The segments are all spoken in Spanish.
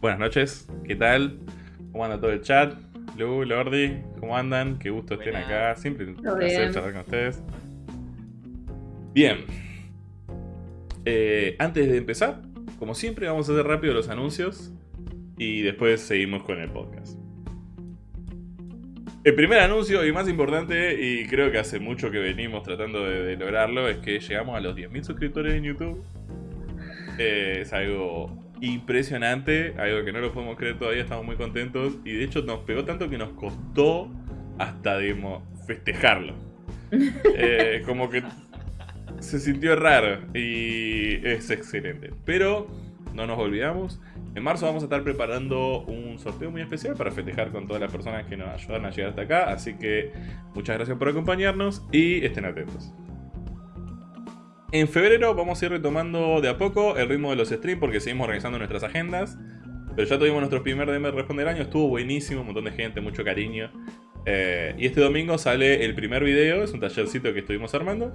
Buenas noches, ¿qué tal? ¿Cómo anda todo el chat? Lu, Lordi, ¿cómo andan? Qué gusto estén acá. Siempre un Todo placer bien. charlar con ustedes. Bien. Eh, antes de empezar, como siempre, vamos a hacer rápido los anuncios y después seguimos con el podcast. El primer anuncio y más importante, y creo que hace mucho que venimos tratando de, de lograrlo, es que llegamos a los 10.000 suscriptores en YouTube. Eh, es algo impresionante, algo que no lo podemos creer todavía, estamos muy contentos y de hecho nos pegó tanto que nos costó hasta digamos, festejarlo. Eh, como que se sintió raro y es excelente. Pero no nos olvidamos, en marzo vamos a estar preparando un sorteo muy especial para festejar con todas las personas que nos ayudan a llegar hasta acá, así que muchas gracias por acompañarnos y estén atentos. En febrero vamos a ir retomando de a poco el ritmo de los streams porque seguimos organizando nuestras agendas. Pero ya tuvimos nuestro primer DM Responde del año, estuvo buenísimo, un montón de gente, mucho cariño. Eh, y este domingo sale el primer video, es un tallercito que estuvimos armando.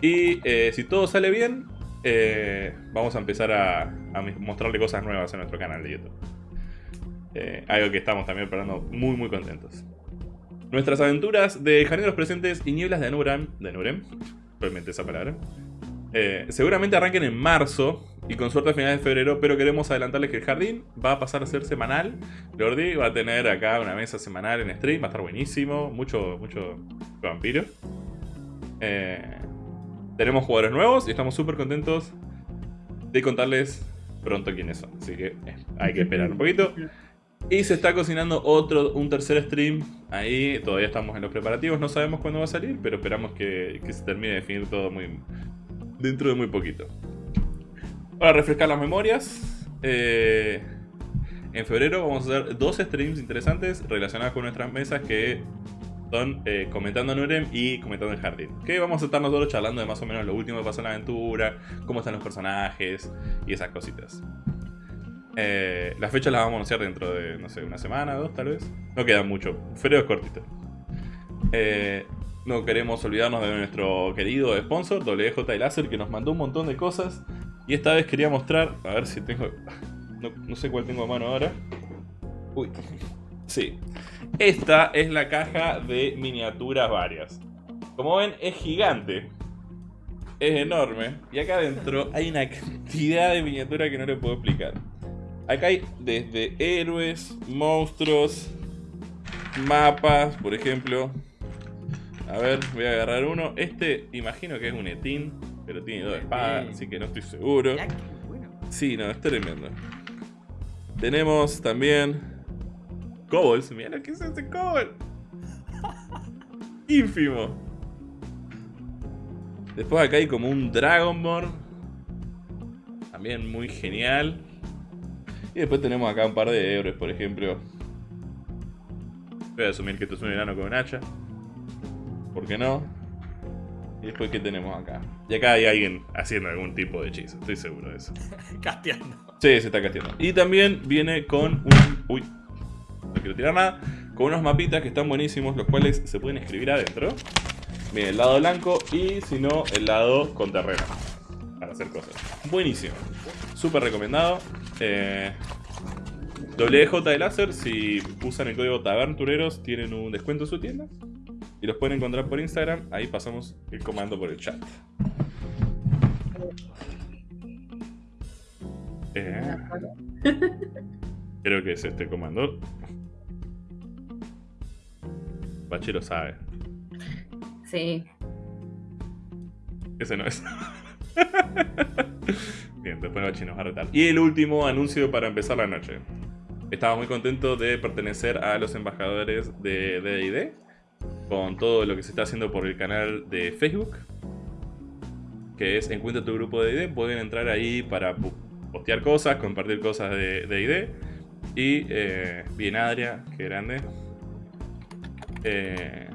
Y eh, si todo sale bien, eh, vamos a empezar a, a mostrarle cosas nuevas en nuestro canal de YouTube. Algo que estamos también preparando muy muy contentos. Nuestras aventuras de Jardineros Presentes y Nieblas de Nurem, de Nurem, realmente esa palabra, eh, seguramente arranquen en marzo y con suerte a finales de febrero, pero queremos adelantarles que el jardín va a pasar a ser semanal. Lordi va a tener acá una mesa semanal en stream, va a estar buenísimo, mucho, mucho vampiro. Eh, tenemos jugadores nuevos y estamos súper contentos de contarles pronto quiénes son. Así que eh, hay que esperar un poquito. Y se está cocinando otro, un tercer stream. Ahí todavía estamos en los preparativos. No sabemos cuándo va a salir, pero esperamos que, que se termine de definir todo muy dentro de muy poquito. Para refrescar las memorias, eh, en febrero vamos a hacer dos streams interesantes relacionados con nuestras mesas que son eh, comentando Nurem y comentando el jardín. Que vamos a estar nosotros charlando de más o menos lo último que pasó en la aventura, cómo están los personajes y esas cositas. Eh, las fechas las vamos a anunciar dentro de, no sé, una semana, dos tal vez. No queda mucho. Febrero es cortito. Eh, no queremos olvidarnos de nuestro querido sponsor, WJ Láser, que nos mandó un montón de cosas. Y esta vez quería mostrar, a ver si tengo... No, no sé cuál tengo a mano ahora. Uy. Sí. Esta es la caja de miniaturas varias. Como ven, es gigante. Es enorme. Y acá adentro hay una cantidad de miniaturas que no le puedo explicar. Acá hay desde héroes, monstruos, mapas, por ejemplo. A ver, voy a agarrar uno. Este, imagino que es un etín, pero tiene dos espadas, así que no estoy seguro. Sí, no, es tremendo. Tenemos también. Kobolds, mira lo que es ese Kobold. Ínfimo. Después acá hay como un Dragonborn. También muy genial. Y después tenemos acá un par de héroes, por ejemplo. Voy a asumir que esto es un enano con un hacha. ¿Por qué no? Y después, ¿qué tenemos acá? Y acá hay alguien haciendo algún tipo de hechizo, estoy seguro de eso. Casteando. Sí, se está casteando. Y también viene con un... Uy, no quiero tirar nada. Con unos mapitas que están buenísimos, los cuales se pueden escribir adentro. Miren, el lado blanco y si no, el lado con terreno. Para hacer cosas. Buenísimo. Súper recomendado. Eh, WJ de láser, si usan el código Tabertureros, tienen un descuento en su tienda. Y los pueden encontrar por Instagram. Ahí pasamos el comando por el chat. Eh, creo que es este comando. Bachi lo sabe. Sí. Ese no es. Bien, después Bachi nos va a retar. Y el último anuncio para empezar la noche. Estaba muy contento de pertenecer a los embajadores de DD con todo lo que se está haciendo por el canal de Facebook. Que es Encuentra tu grupo de ID. Pueden entrar ahí para postear cosas, compartir cosas de, de ID. Y eh, bien Adria, qué grande. Eh,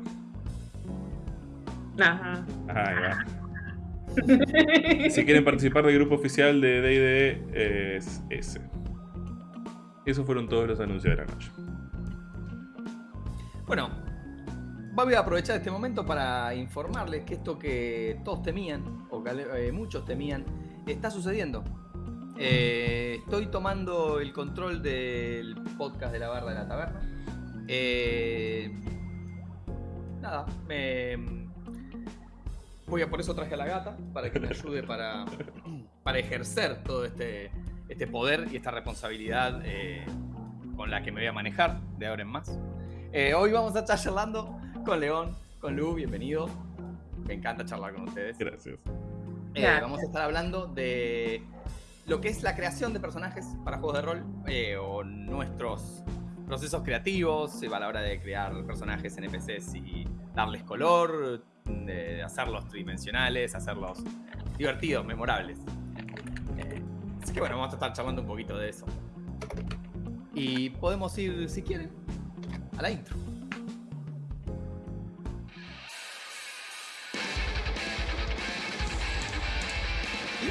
Ajá. ahí va. Si quieren participar del grupo oficial de D&D es ese. Esos fueron todos los anuncios de la noche. Bueno, voy a aprovechar este momento para informarles que esto que todos temían, o que eh, muchos temían, está sucediendo. Eh, estoy tomando el control del podcast de la barra de la taberna. Eh, nada, me. Voy a por eso traje a la gata, para que me ayude para, para ejercer todo este, este poder y esta responsabilidad eh, con la que me voy a manejar de ahora en más. Eh, hoy vamos a estar charlando con León, con Lu, bienvenido. Me encanta charlar con ustedes. Gracias. Eh, Gracias. vamos a estar hablando de lo que es la creación de personajes para juegos de rol eh, o nuestros procesos creativos eh, a la hora de crear personajes NPCs y darles color, de hacerlos tridimensionales, hacerlos divertidos, memorables. Así que bueno, vamos a estar charlando un poquito de eso. Y podemos ir, si quieren, a la intro. De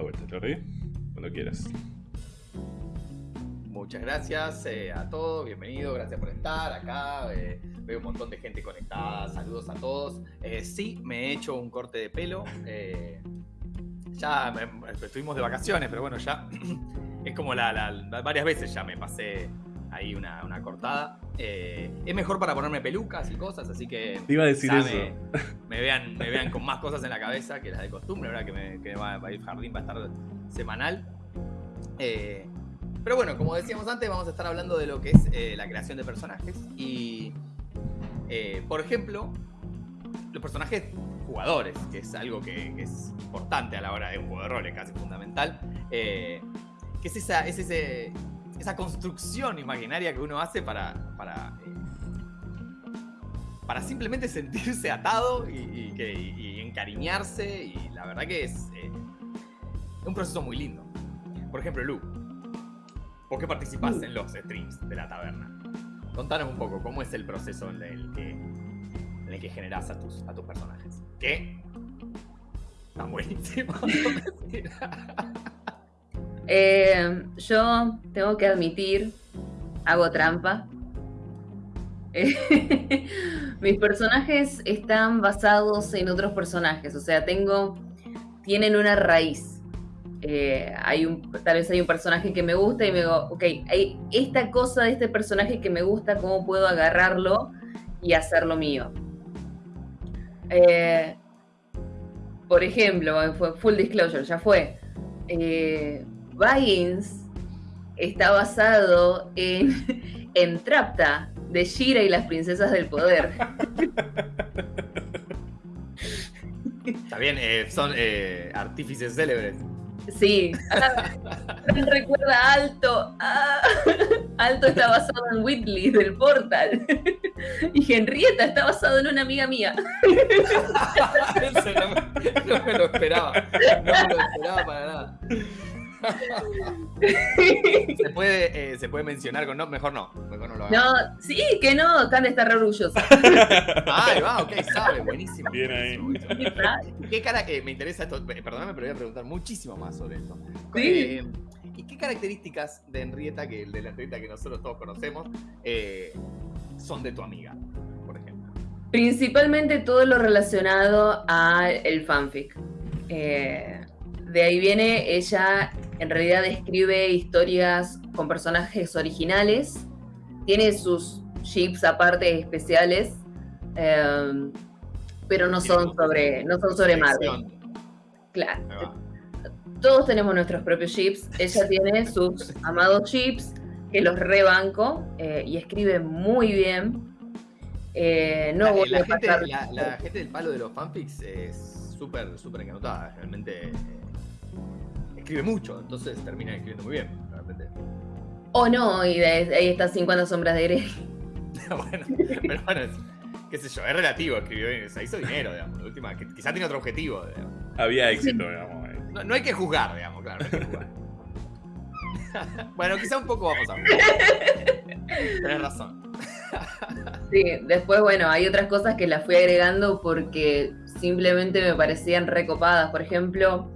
vuelta, Jordi. Cuando quieras. Muchas gracias eh, a todos, bienvenido, gracias por estar acá. eh, veo un montón de gente conectada, saludos a todos. Eh, sí, me he hecho un corte de pelo. ya me- estuvimos de vacaciones, pero bueno, ya es como la, la- varias veces ya me pasé ahí una, una cortada. Es mejor para ponerme pelucas y cosas, así que Te iba a decir ya eso. Me, me vean, me vean con más cosas en la cabeza que las de costumbre, ¿verdad? Que, me, que va, va a ir jardín, va a estar semanal. Eh, pero bueno, como decíamos antes, vamos a estar hablando de lo que es eh, la creación de personajes. Y, eh, por ejemplo, los personajes jugadores, que es algo que, es importante a la hora de un juego de rol, es casi fundamental. eh, que es esa, es ese, esa construcción imaginaria que uno hace para, para, para simplemente sentirse atado y, encariñarse. Y la verdad que es un proceso muy lindo. Por ejemplo, Lu, ¿por qué participás en los streams de la taberna? Contanos un poco cómo es el proceso en el que, en el que generás a tus, a tus personajes. Que están buenísimos. Eh, yo tengo que admitir, hago trampa. Mis personajes están basados en otros personajes, o sea, tengo, tienen una raíz. Eh, hay tal vez hay un personaje que me gusta y me digo, ok, hay esta cosa de este personaje que me gusta, ¿cómo puedo agarrarlo y hacerlo mío? Eh, por ejemplo, fue full disclosure, ya fue. Eh, está basado en, en Trapta, de Shira y las princesas del poder. Está bien, eh, son artífices célebres. Sí. Ah, recuerda Alto. Ah, Alto está basado en Whitley del Portal. Y Henrietta está basado en una amiga mía. Eso no no me lo esperaba. No me lo esperaba para nada. Se puede, eh, se puede mencionar con no, mejor no, mejor no lo. No, sí, que no, Can está re orgullosa. Ah, ahí va, ok, sabe, buenísimo. Bien ahí. ¿Qué cara que me interesa esto? eh, Perdóname, pero voy a preguntar muchísimo más sobre esto. Sí. Eh, ¿Y qué características de Henrietta, que de la Henrietta que nosotros todos conocemos, eh, son de tu amiga, por ejemplo? Principalmente todo lo relacionado al fanfic. Eh, de ahí viene, ella en realidad escribe historias con personajes originales, tiene sus ships aparte especiales, eh, pero no son sobre, no son sobre Marvel. Claro. Todos tenemos nuestros propios chips. Ella tiene sus amados chips, que los rebanco eh, y escribe muy bien. Eh, no la, voy la a gente, pasar- la, la gente del palo de los fanfics es súper, súper encantada. Realmente eh, escribe mucho, entonces termina escribiendo muy bien. Realmente. O no, y de, ahí está 50 sombras de Grey. bueno, pero bueno, es- qué sé yo, es relativo, escribió bien, se hizo dinero, digamos. de última, que- quizá tiene otro objetivo. digamos. Había éxito, digamos. ahí. No, no hay que juzgar, digamos, claro, no hay que juzgar. bueno, quizá un poco vamos a. Tenés razón. Sí, después, bueno, hay otras cosas que las fui agregando porque simplemente me parecían recopadas. Por ejemplo,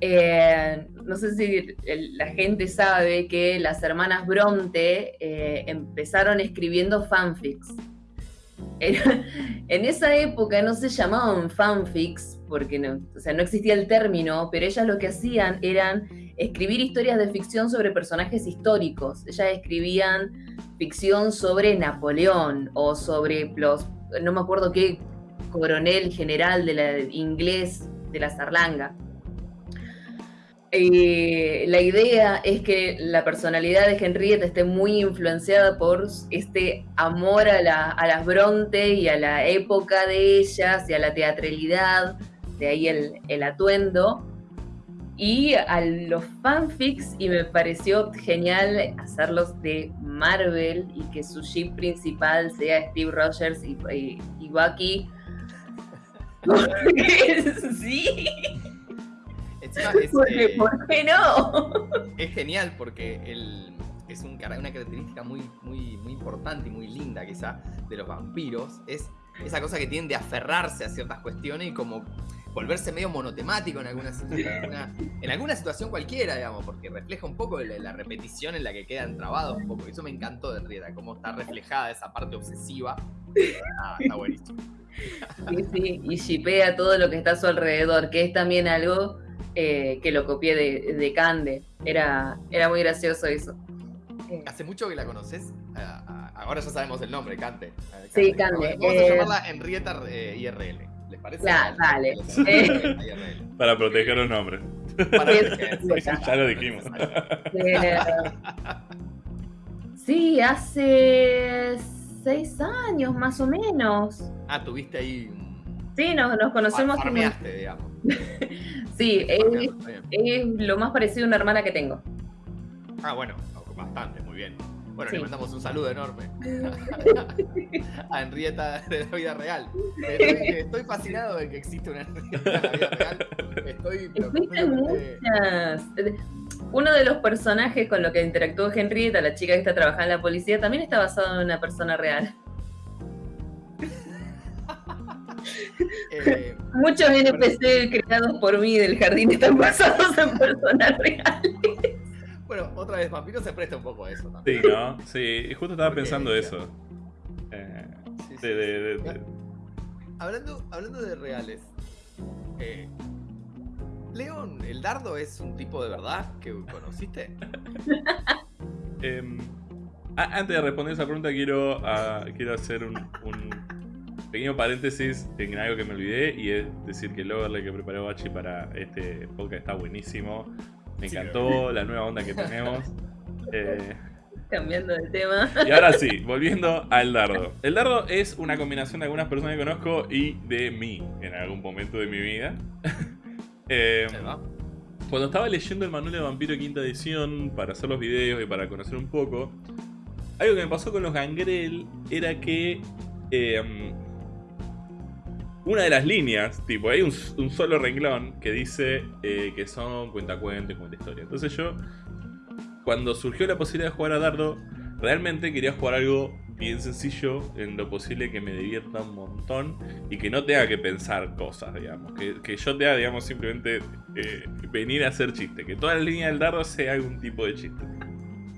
eh, no sé si la gente sabe que las hermanas Bronte eh, empezaron escribiendo fanfics. En esa época no se llamaban fanfics, porque no, o sea, no existía el término, pero ellas lo que hacían eran escribir historias de ficción sobre personajes históricos. Ellas escribían ficción sobre Napoleón o sobre los, no me acuerdo qué coronel general de la inglés de la Zarlanga. Eh, la idea es que la personalidad de Henrietta esté muy influenciada por este amor a, las Bronte y a la época de ellas y a la teatralidad, de ahí el, atuendo, y a los fanfics, y me pareció genial hacerlos de Marvel y que su ship principal sea Steve Rogers y, y Bucky. sí. Eh, ¿Por qué no? Es genial porque es una característica muy, muy, muy importante y muy linda quizá de los vampiros. Es esa cosa que tienen de aferrarse a ciertas cuestiones y como volverse medio monotemático en alguna, en alguna situación cualquiera, digamos, porque refleja un poco la, repetición en la que quedan trabados un poco. Eso me encantó de Rieta, cómo está reflejada esa parte obsesiva. Ah, está buenísimo. Sí, sí, y shipea todo lo que está a su alrededor, que es también algo eh, que lo copié de, Cande. Era, era muy gracioso eso. Eh. ¿Hace mucho que la conoces? ahora ya sabemos el nombre, Cande. Sí, Cande. Vamos a eh, llamarla Henrietta IRL. ¿Les parece? dale. Para proteger los nombres. Para ya lo dijimos. sí, hace seis años más o menos. Ah, tuviste ahí. Sí, nos, nos conocemos. Farmeaste, digamos. Sí, es, lo más parecido a una hermana que tengo. Ah, bueno, bastante, muy bien. Bueno, le mandamos un saludo enorme a Henrietta de la vida real. Estoy, fascinado de que existe una Henrietta de la vida real. Estoy muchas. Uno de los personajes con los que interactuó Henrietta, la chica que está trabajando en la policía, también está basado en una persona real. Eh, Muchos NPC creados por mí del jardín están basados en personas reales. Bueno, otra vez, Vampiro se presta un poco a eso también. Sí, ¿no? Sí, justo estaba pensando eso. Eh, hablando, hablando de reales, eh, León, ¿el dardo es un tipo de verdad que conociste? Em, antes de responder esa pregunta, quiero, ah, quiero hacer un pequeño paréntesis en algo que me olvidé y es decir que el overlay que preparó Bachi para este podcast está buenísimo. Me encantó la nueva onda que tenemos. Eh, Cambiando de tema. Y ahora sí, volviendo al dardo. El dardo es una combinación de algunas personas que conozco y de mí en algún momento de mi vida. eh, cuando estaba leyendo el manual de Vampiro quinta edición para hacer los videos y para conocer un poco, algo que me pasó con los gangrel era que eh, una de las líneas, tipo, hay un, solo renglón que dice eh, que son cuentacuentos y cuenta historia. Entonces yo, cuando surgió la posibilidad de jugar a Dardo, realmente quería jugar algo bien sencillo, en lo posible que me divierta un montón y que no tenga que pensar cosas, digamos. Que, yo tenga, digamos, simplemente eh, venir a hacer chiste. Que toda la línea del dardo sea algún tipo de chiste.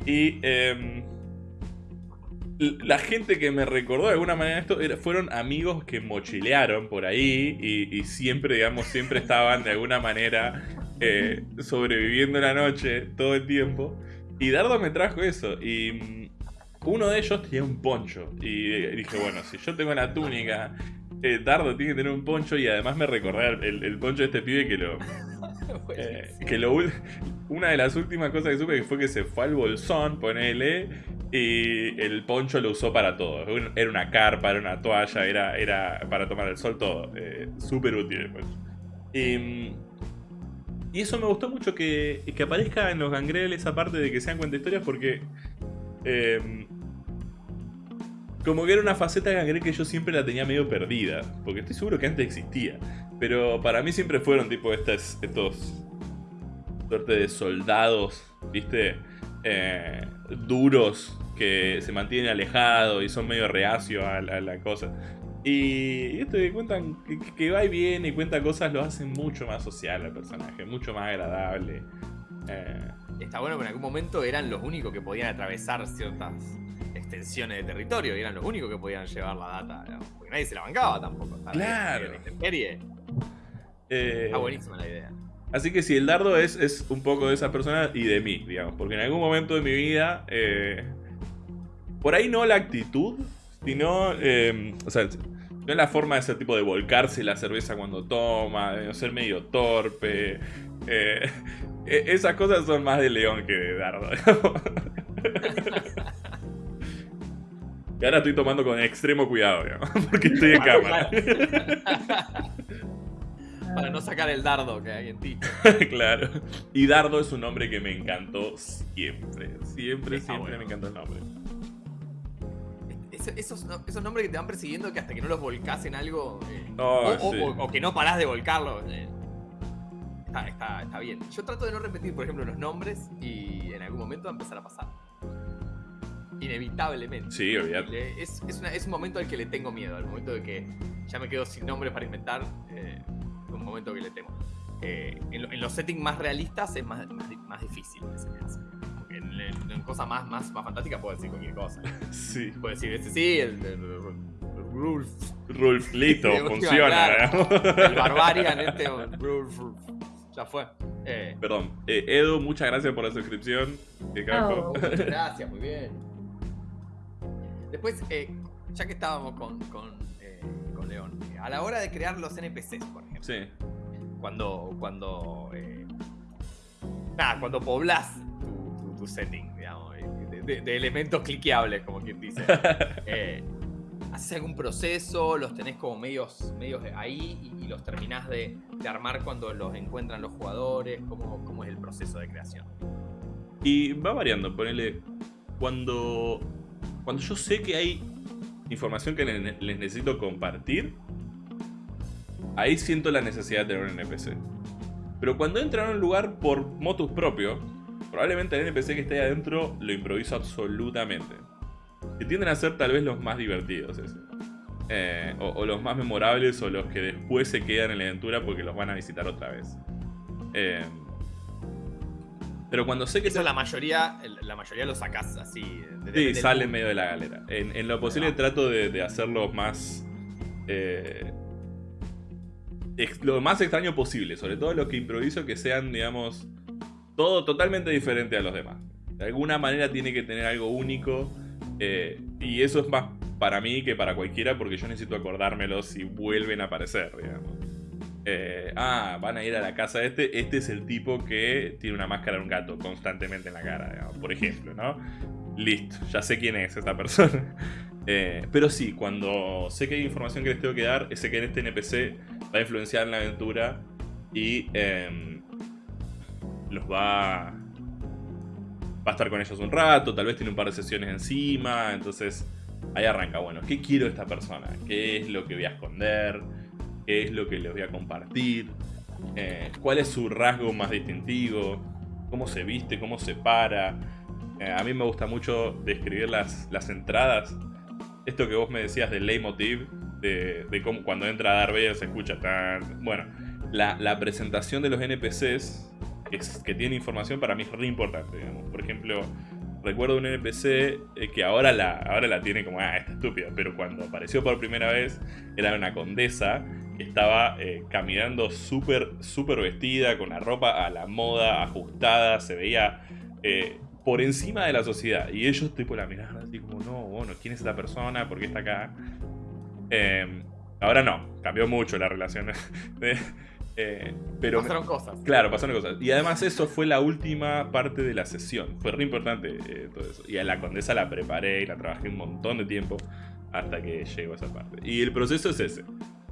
Y... Eh, la gente que me recordó de alguna manera esto fueron amigos que mochilearon por ahí y, siempre, digamos, siempre estaban de alguna manera eh, sobreviviendo la noche todo el tiempo. Y Dardo me trajo eso. Y mm, uno de ellos tenía un poncho. Y dije, bueno, si yo tengo la túnica, eh, Dardo tiene que tener un poncho. Y además me recordé el, poncho de este pibe que lo. Eh, que lo una de las últimas cosas que supe fue que se fue al bolsón, ponele, y el poncho lo usó para todo. Era una carpa, era una toalla, era, era para tomar el sol, todo. Eh, súper útil el poncho. Y, eso me gustó mucho que, que aparezca en los gangreles esa parte de que sean cuenta historias porque... Em, como que era una faceta de gangrel que yo siempre la tenía medio perdida. Porque estoy seguro que antes existía. Pero para mí siempre fueron tipo estas, estos... Suerte de soldados, ¿viste? Eh, duros que se mantienen alejados y son medio reacios a, la cosa. Y esto que cuentan que, va y viene y cuenta cosas lo hace mucho más social al personaje, mucho más agradable. Eh, Está bueno que en algún momento eran los únicos que podían atravesar ciertas extensiones de territorio y eran los únicos que podían llevar la data, porque nadie se la bancaba tampoco. Claro. Eh, Está buenísima la idea. Así que sí, el dardo es, es un poco de esa persona y de mí, digamos. Porque en algún momento de mi vida, eh, por ahí no la actitud, sino, eh, o sea, no la forma de ese tipo de volcarse la cerveza cuando toma, de ser medio torpe. Eh, e, esas cosas son más de león que de dardo. y ahora estoy tomando con extremo cuidado, digamos, porque estoy en cámara. Para no sacar el dardo que hay en ti. claro. Y Dardo es un nombre que me encantó siempre. Siempre, siempre me encantó el nombre. Esos, nombres que te van persiguiendo que hasta que no los volcás en algo. Eh, o, que no parás de volcarlos. Eh, está, está, bien. Yo trato de no repetir, por ejemplo, los nombres y en algún momento va a empezar a pasar. Inevitablemente. Sí, olvídate. Es, es, un momento al que le tengo miedo, al momento de que ya me quedo sin nombres para inventar. Eh, un momento que le temo. Eh, en, los settings más realistas es más, más, difícil En, cosas más, más, más fantásticas puedo decir cualquier cosa. Sí. Puedo decir, este sí, el, Rulf. Rulf, listo, funciona. el Barbarian, este, Rulf, ya fue. Eh, Perdón, eh, Edu, muchas gracias por la suscripción. Oh, gracias, muy bien. Después, ya que estábamos con, con, con León, a la hora de crear los NPCs, por ejemplo. Sí. Cuando. Cuando. Eh, nada, cuando poblas tu, setting, digamos, de, elementos cliqueables, como quien dice. eh, ¿Haces algún proceso? ¿Los tenés como medios, medios ahí y, los terminás de, armar cuando los encuentran los jugadores? ¿Cómo, ¿Cómo, es el proceso de creación? Y va variando, ponele. Cuando. Cuando yo sé que hay información que les necesito compartir, ahí siento la necesidad de tener un NPC. Pero cuando entran a un lugar por motus propio, probablemente el NPC que esté ahí adentro lo improviso absolutamente. Que tienden a ser tal vez los más divertidos eh, o, los más memorables o los que después se quedan en la aventura porque los van a visitar otra vez. Eh, pero cuando sé que... Eso la mayoría, la mayoría lo sacas así. sí, sale en medio de la galera. En, lo posible trato de, de hacerlo más... Eh, lo más extraño posible, sobre todo los que improviso que sean, digamos, todo totalmente diferente a los demás. De alguna manera tiene que tener algo único eh, y eso es más para mí que para cualquiera porque yo necesito acordármelo si vuelven a aparecer. Eh, ah, van a ir a la casa de este. Este es el tipo que tiene una máscara de un gato constantemente en la cara, por ejemplo, ¿no? Listo, ya sé quién es esta persona. Eh, pero sí, cuando sé que hay información que les tengo que dar, sé que en este NPC va a influenciar en la aventura y em, los va, va a estar con ellos un rato, tal vez tiene un par de sesiones encima, entonces ahí arranca, bueno, ¿qué quiero de esta persona? ¿Qué es lo que voy a esconder? ¿Qué es lo que les voy a compartir? Eh, ¿Cuál es su rasgo más distintivo? ¿Cómo se viste? ¿Cómo se para? Eh, a mí me gusta mucho describir las, las entradas. Esto que vos me decías del leitmotiv, de, cómo cuando entra Darth Vader se escucha tan... Bueno, la, presentación de los NPCs que tiene información para mí es re importante. Por ejemplo, recuerdo un NPC eh, que ahora la, ahora la tiene como, ah, está estúpida, pero cuando apareció por primera vez era una condesa que estaba eh, caminando súper, súper vestida, con la ropa a la moda, ajustada, se veía eh, por encima de la sociedad. Y ellos tipo la miraban así como, no, bueno, ¿quién es esta persona? ¿Por qué está acá? Em, ahora no, cambió mucho la relación. Eh, pero pasaron cosas. Claro, pasaron cosas. Y además eso fue la última parte de la sesión. Fue re importante eh, todo eso. Y a la condesa la preparé y la trabajé un montón de tiempo hasta que llegó a esa parte. Y el proceso es ese.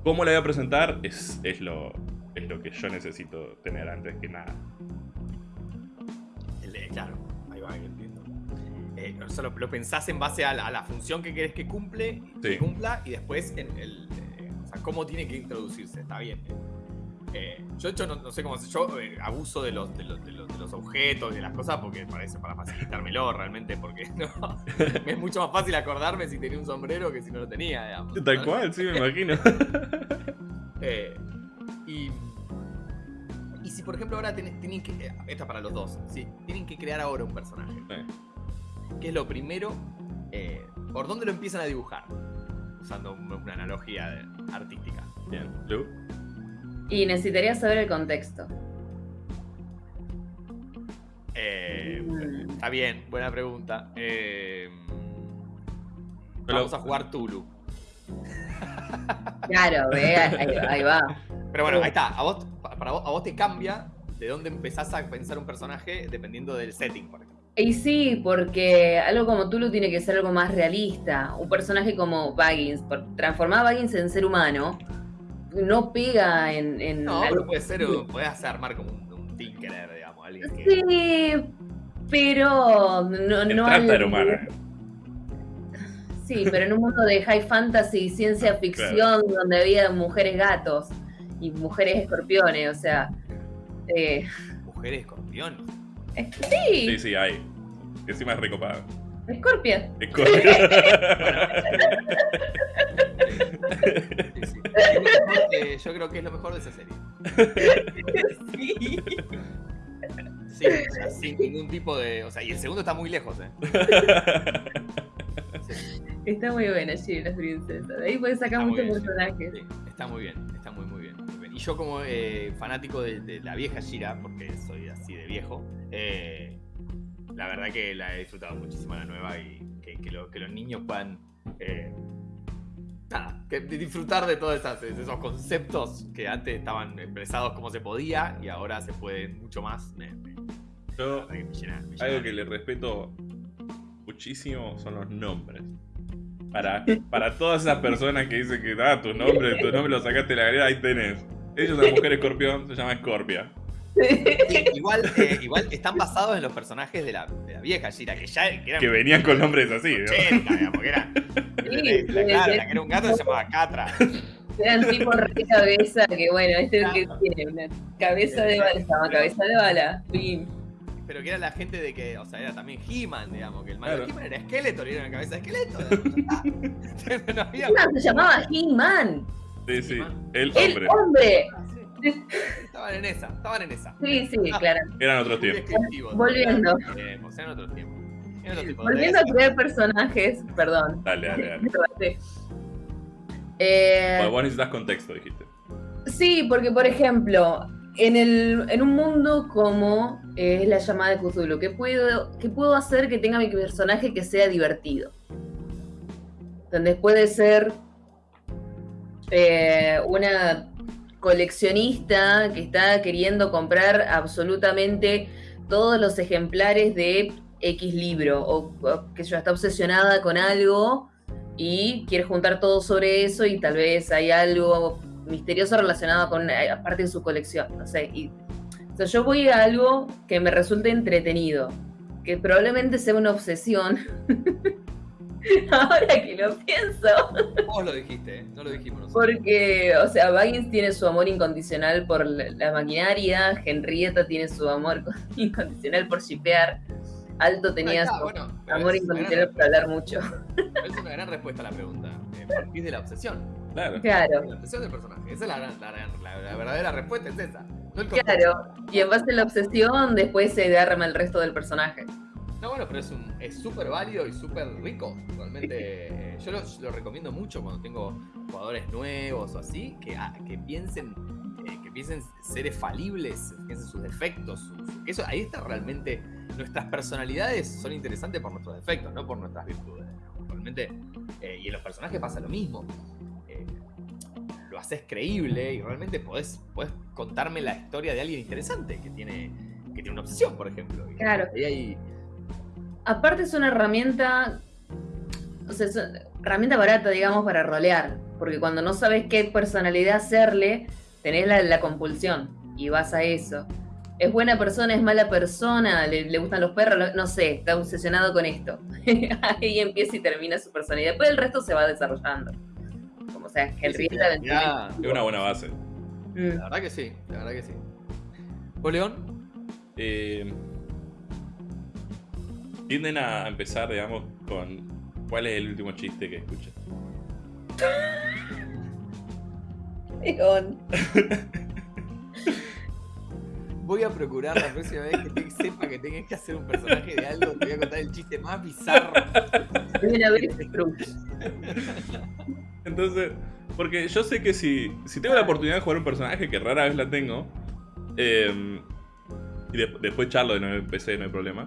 ¿Cómo la voy a presentar? Es, es, lo, es lo que yo necesito tener antes que nada. Claro, ahí va, entiendo. Eh, o sea, lo, pensás en base a la, función que querés que, cumple, que cumpla y después en el, o sea, cómo tiene que introducirse. Está bien. Eh, yo, de hecho, no, no sé cómo hacer. Yo eh, abuso de los, de, los, de, los, de los objetos, de las cosas, porque parece para facilitármelo realmente, porque no. me es mucho más fácil acordarme si tenía un sombrero que si no lo tenía, digamos. Tal cual, sí, me imagino. Eh, y, y si, por ejemplo, ahora tienen, tienen que. Esta para los dos. Sí, tienen que crear ahora un personaje. ¿Qué es lo primero? ¿Por dónde lo empiezan a dibujar? Usando un- una analogía artística. Bien, Lu. Y necesitaría saber el contexto. Eh, Mm. Está bien, buena pregunta. Eh, vamos a jugar Tulu. Claro, ve, ahí, ahí va. Pero bueno, ahí está. A vos, pa- para vos, a vos te cambia de dónde empezás a pensar un personaje dependiendo del setting, por ejemplo. Y sí, porque algo como Tulu tiene que ser algo más realista. Un personaje como Baggins, por transformar a Baggins en ser humano, no pega en, en No, pero puede ser, hacer armar como un, un Tinkerer, digamos, alguien que. Sí, pero no, El no al- humana. Sí, pero en un mundo de high fantasy y ciencia ficción donde había mujeres gatos y mujeres escorpiones, o sea. eh, Mujer escorpión. es- sí, Sí, sí, hay. Encima es recopado. Scorpion. Escorpio. Sí, sí. Es lo mejor que- yo creo que es lo mejor de esa serie. Sí. Sí, o sea, sin ningún tipo de. O sea, y el segundo está muy lejos, ¿eh? Sí, Está muy buena, sí, las princesas. Ahí puedes sacar muchos bien, personajes. sí, está muy bien, está muy, muy bien. muy bien. Y yo, como eh, fanático de, de la vieja Shira, porque soy así de viejo, eh, la verdad que la he disfrutado muchísimo la nueva y que, que lo- que los niños puedan. eh, nada, que disfrutar de todos esas- esos conceptos que antes estaban expresados como se podía y ahora se pueden mucho más. Me, me- la Yo, verdad que me llena- me llena. algo que le respeto muchísimo son los nombres. Para, para todas esas personas que dicen que ah, tu nombre, tu nombre lo sacaste de la galera, ahí tenés. Ellos, la mujer escorpión, se llama Scorpia. Sí, igual, eh, igual están basados en los personajes de la, de la vieja Shira, que ya que eran Que venían con nombres así, ¿no? 80, digamos, que era. Sí, la, sí, claro, sí. la que era un gato se llamaba Catra. Eran tipo re cabeza, que bueno, este es el que tiene una cabeza de bala, se llama cabeza de bala. Pim. Pero que era la gente de que, o sea, era también He-Man, digamos, que el malo Claro. He-Man era y era una cabeza de esqueleto. no había. He-Man se llamaba He-Man, Sí, sí. El el hombre. hombre. Ah. Estaban en esa, estaban en esa. Sí, sí, claro. Eran otros tiempos. Volviendo. Eran otros tiempos. Volviendo a crear personajes, perdón. Dale, dale, dale. Eh, Bueno, vos necesitas contexto, dijiste. Sí, porque por ejemplo, en, el, en un mundo como eh, es la llamada de Cthulhu, ¿qué puedo, ¿qué puedo hacer que tenga mi personaje que sea divertido? Donde puede ser eh, una coleccionista que está queriendo comprar absolutamente todos los ejemplares de X libro, o, que yo está obsesionada con algo y quiere juntar todo sobre eso y tal vez hay algo misterioso relacionado con eh, parte de su colección, no sé. Y, o sea, yo voy a algo que me resulte entretenido, que probablemente sea una obsesión. Ahora que lo pienso, Vos lo dijiste, ¿eh? no lo dijimos nosotros. porque, o sea, Baggins tiene su amor incondicional por la, la maquinaria, Henrietta tiene su amor incondicional por shipear, Alto tenía está, su bueno, amor incondicional por hablar mucho. Pero es una gran respuesta a la pregunta. Eh, ¿Por qué es de la obsesión? Claro. Claro. La obsesión del personaje. Esa es la, gran- la, gran- la- la verdadera respuesta, es esa. No. Claro, y en base a la obsesión después se derrama el resto del personaje. No, bueno, pero es un- es súper válido y súper rico. Realmente, yo lo, lo recomiendo mucho cuando tengo jugadores nuevos o así, que, ah, que piensen eh, que piensen seres falibles, piensen sus defectos. eso, ahí está realmente. Nuestras personalidades son interesantes por nuestros defectos, no por nuestras virtudes. Realmente, eh, y en los personajes pasa lo mismo. Eh, lo haces creíble y realmente podés, podés contarme la historia de alguien interesante que tiene, que tiene una obsesión, por ejemplo. Y Claro. ahí hay- Aparte es una herramienta, o sea, es una herramienta barata, digamos, para rolear. Porque cuando no sabes qué personalidad hacerle, tenés la, la compulsión y vas a eso. Es buena persona, es mala persona, le, le gustan los perros, no sé, está obsesionado con esto. Ahí empieza y termina su personalidad. Después el resto se va desarrollando. Como sea, Henrietta ya- Es una buena base. Mm. La verdad que sí, la verdad que sí. ¿Vos, León? Eh, tienden a empezar, digamos, con cuál es el último chiste que escuchas. León. Voy a procurar la próxima vez que te- sepa que tenés que hacer un personaje de algo, te voy a contar el chiste más bizarro. Vez Cruz. Entonces, porque yo sé que si, si tengo la oportunidad de jugar un personaje, que rara vez la tengo, eh, y de- después charlo de nuevo en PC, no hay problema,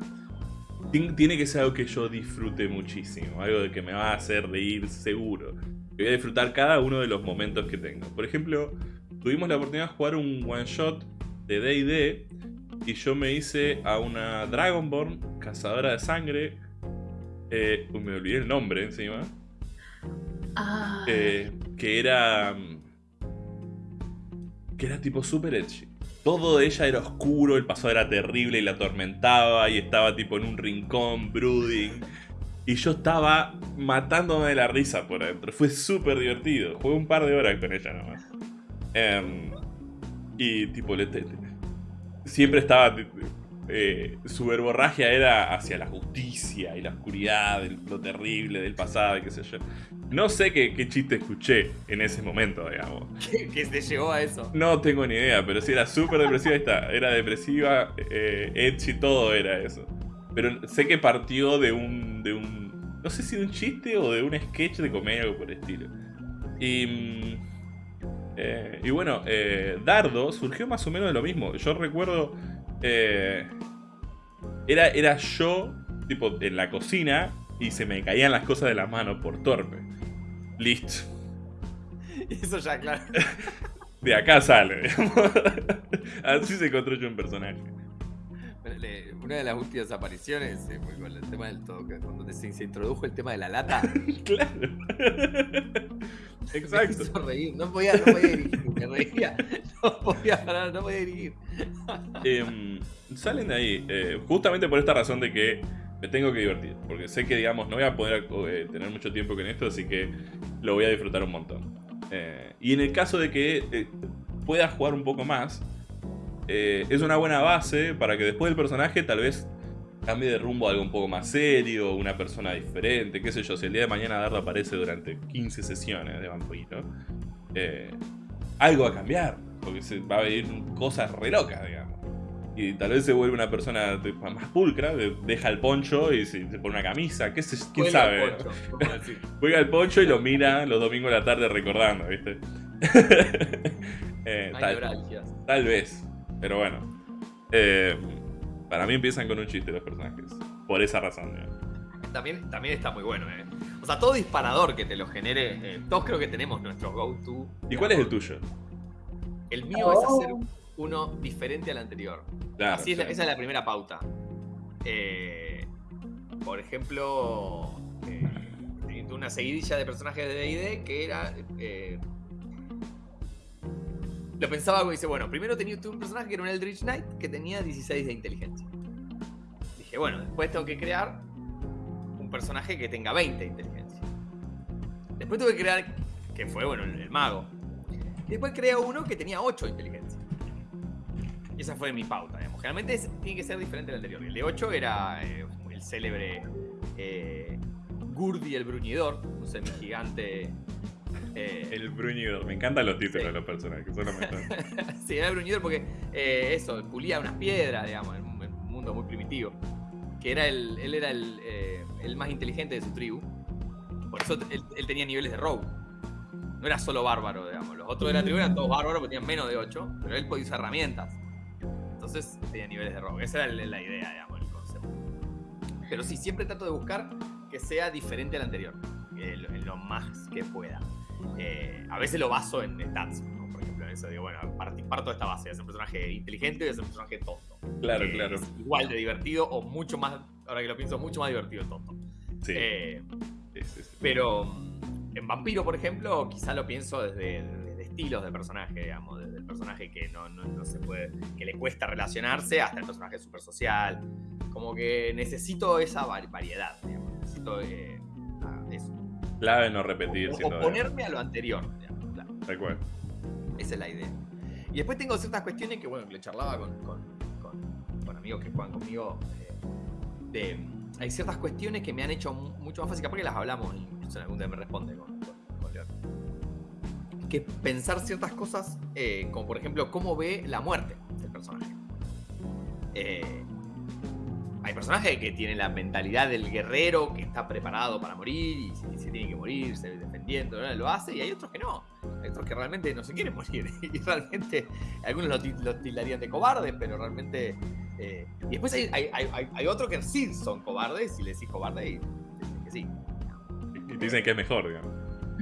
tiene que ser algo que yo disfrute muchísimo, algo de que me va a hacer reír seguro. Que voy a disfrutar cada uno de los momentos que tengo. Por ejemplo, tuvimos la oportunidad de jugar un one shot de DD y yo me hice a una Dragonborn, cazadora de sangre. eh, me olvidé el nombre encima. Ah, eh, que era. mm, que era tipo super edgy. Todo de ella era oscuro, el pasado era terrible y la atormentaba y estaba tipo en un rincón, brooding. Y yo estaba matándome de la risa por adentro. Fue súper divertido. Jugué un par de horas con ella nomás. Em, y tipo, siempre estaba... eh, su verborragia era hacia la justicia y la oscuridad, lo terrible del pasado y qué sé yo. No sé qué, qué chiste escuché en ese momento, digamos. que, que te llevó a eso. No tengo ni idea, pero sí era súper depresiva. Ahí está, era depresiva, eh, edgy, todo era eso. Pero sé que partió de un, de un. No sé si de un chiste o de un sketch de comedia, algo por el estilo. Y. mm, eh, y bueno, eh, Dardo surgió más o menos de lo mismo. Yo recuerdo. Eh, era, era yo, tipo, en la cocina y se me caían las cosas de las manos por torpe. Listo. Y eso ya, claro. De acá sale. Así se construye un personaje. Una de las últimas apariciones eh, fue con el tema del todo, cuando se, se introdujo el tema de la lata. Claro. Me Exacto. hizo reír. No podía, no podía dirigir, me reía. No podía parar, no podía dirigir. Em, salen de ahí, eh, justamente por esta razón de que me tengo que divertir. Porque sé que, digamos, no voy a poder eh, tener mucho tiempo con esto, así que lo voy a disfrutar un montón. Eh, y en el caso de que pueda jugar un poco más, eh, es una buena base para que después del personaje tal vez cambie de rumbo a algo un poco más serio, una persona diferente, qué sé yo. Si el día de mañana Dardo aparece durante 15 sesiones de vampiro, eh, algo va a cambiar, porque se va a venir cosas re locas, digamos. Y tal vez se vuelve una persona más pulcra, de- deja el poncho y se, pone una camisa, qué sé, quién sabe. el poncho. Juega el poncho y lo mira los domingos de la tarde recordando, ¿viste? Eh, tal vez, pero bueno. Eh, para mí empiezan con un chiste los personajes. Por esa razón. También, también está muy bueno, eh. O sea, todo disparador que te lo genere, eh, todos creo que tenemos nuestro go-to. ¿Y cuál es el tuyo? El mío es hacer uno diferente al anterior. Claro, Así es la- esa es la primera pauta. Eh, por ejemplo, eh, una seguidilla de personajes de D&D que era... lo pensaba como dice, bueno, primero tenía un personaje que era un Eldritch Knight que tenía 16 de inteligencia. Dije, bueno, después tengo que crear un personaje que tenga 20 de inteligencia. Después tuve que crear, que fue, bueno, el, el mago. Y después creé uno que tenía 8 de inteligencia. Y esa fue mi pauta, digamos. Generalmente tiene que ser diferente al anterior. El de 8 era eh, el célebre eh, Gurdi el Bruñidor, un semigigante. Eh, El bruñidor. Me encantan los títulos Sí. de los personajes. Son los mejores. sí, era el Bruñidor porque eh, eso, pulía unas piedras, digamos, en un, en un mundo muy primitivo. Que era el, él era el, eh, el más inteligente de su tribu. Por eso él, él tenía niveles de rogue. No era solo bárbaro, digamos. Los otros de la tribu eran todos bárbaros porque tenían menos de 8, pero él podía usar herramientas. Entonces tenía niveles de rogue. Esa era la, idea, digamos, el concepto. Pero sí, siempre trato de buscar que sea diferente al anterior. lo- en lo más que pueda. Eh, a veces lo baso en stats. ¿no? Por ejemplo, en eso digo, bueno, parto de esta base. Ser un personaje inteligente y ser un personaje tonto. Claro, claro. es igual de divertido o mucho más, ahora que lo pienso, mucho más divertido el tonto. Sí, Eh, sí, sí, sí. pero mm, en Vampiro, por ejemplo, quizá lo pienso desde, desde estilos de personaje, digamos, desde el personaje que no, no, no se puede, que le cuesta relacionarse hasta el personaje súper social. Como que necesito esa va- variedad, digamos, necesito eh, eso. Clave no repetir. O- siendo- oponerme a lo anterior, digamos, claro. Esa es la idea. Y después tengo ciertas cuestiones que, bueno, que le charlaba con, con, con- con amigos que juegan conmigo. eh, de, hay ciertas cuestiones que me han hecho mu- mucho más fácil, capaz que las hablamos, incluso en algún día me responde con León. Que pensar ciertas cosas, eh, como por ejemplo, cómo ve la muerte del personaje. Eh, hay personajes que tienen la mentalidad del guerrero que está preparado para morir y se tiene que morir, se defendiendo, ¿no? lo hace, y hay otros que no. Hay otros que realmente no se quieren morir. Y realmente, algunos lo, ti- lo tildarían de cobardes, pero realmente. eh, y después hay, hay, hay, hay- hay otros que sí son cobardes, y le decís cobarde y dicen que sí. Y dicen que es mejor, digamos.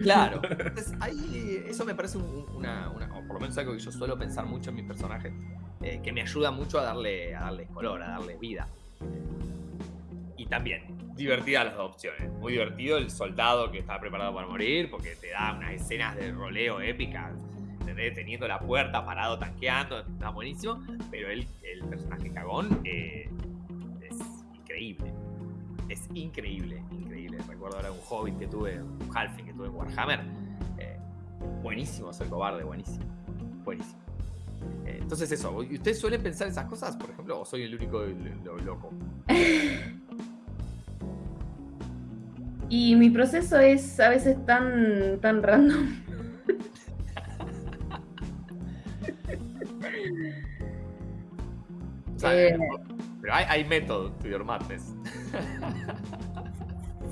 Claro. Entonces, ahí, eso me parece un- una, una- o por lo menos algo que yo suelo pensar mucho en mis personajes, eh, que me ayuda mucho a darle, a darles color, a darles vida. Y también, divertidas las dos opciones. Muy divertido el soldado que está preparado para morir, porque te da unas escenas de roleo épicas, ¿entendés? teniendo la puerta parado, tanqueando, está buenísimo. Pero el, el personaje cagón eh, es increíble. Es increíble, increíble. Recuerdo ahora un hobbit que tuve, un halfling que tuve en Warhammer. eh, buenísimo ser cobarde, buenísimo. Buenísimo. Eh, entonces eso, ¿y ¿ustedes suelen pensar esas cosas, por ejemplo, o soy el único lo- lo- loco? Y mi proceso es a veces tan, tan random. O sea, Eh. Pero hay, hay método to your madness.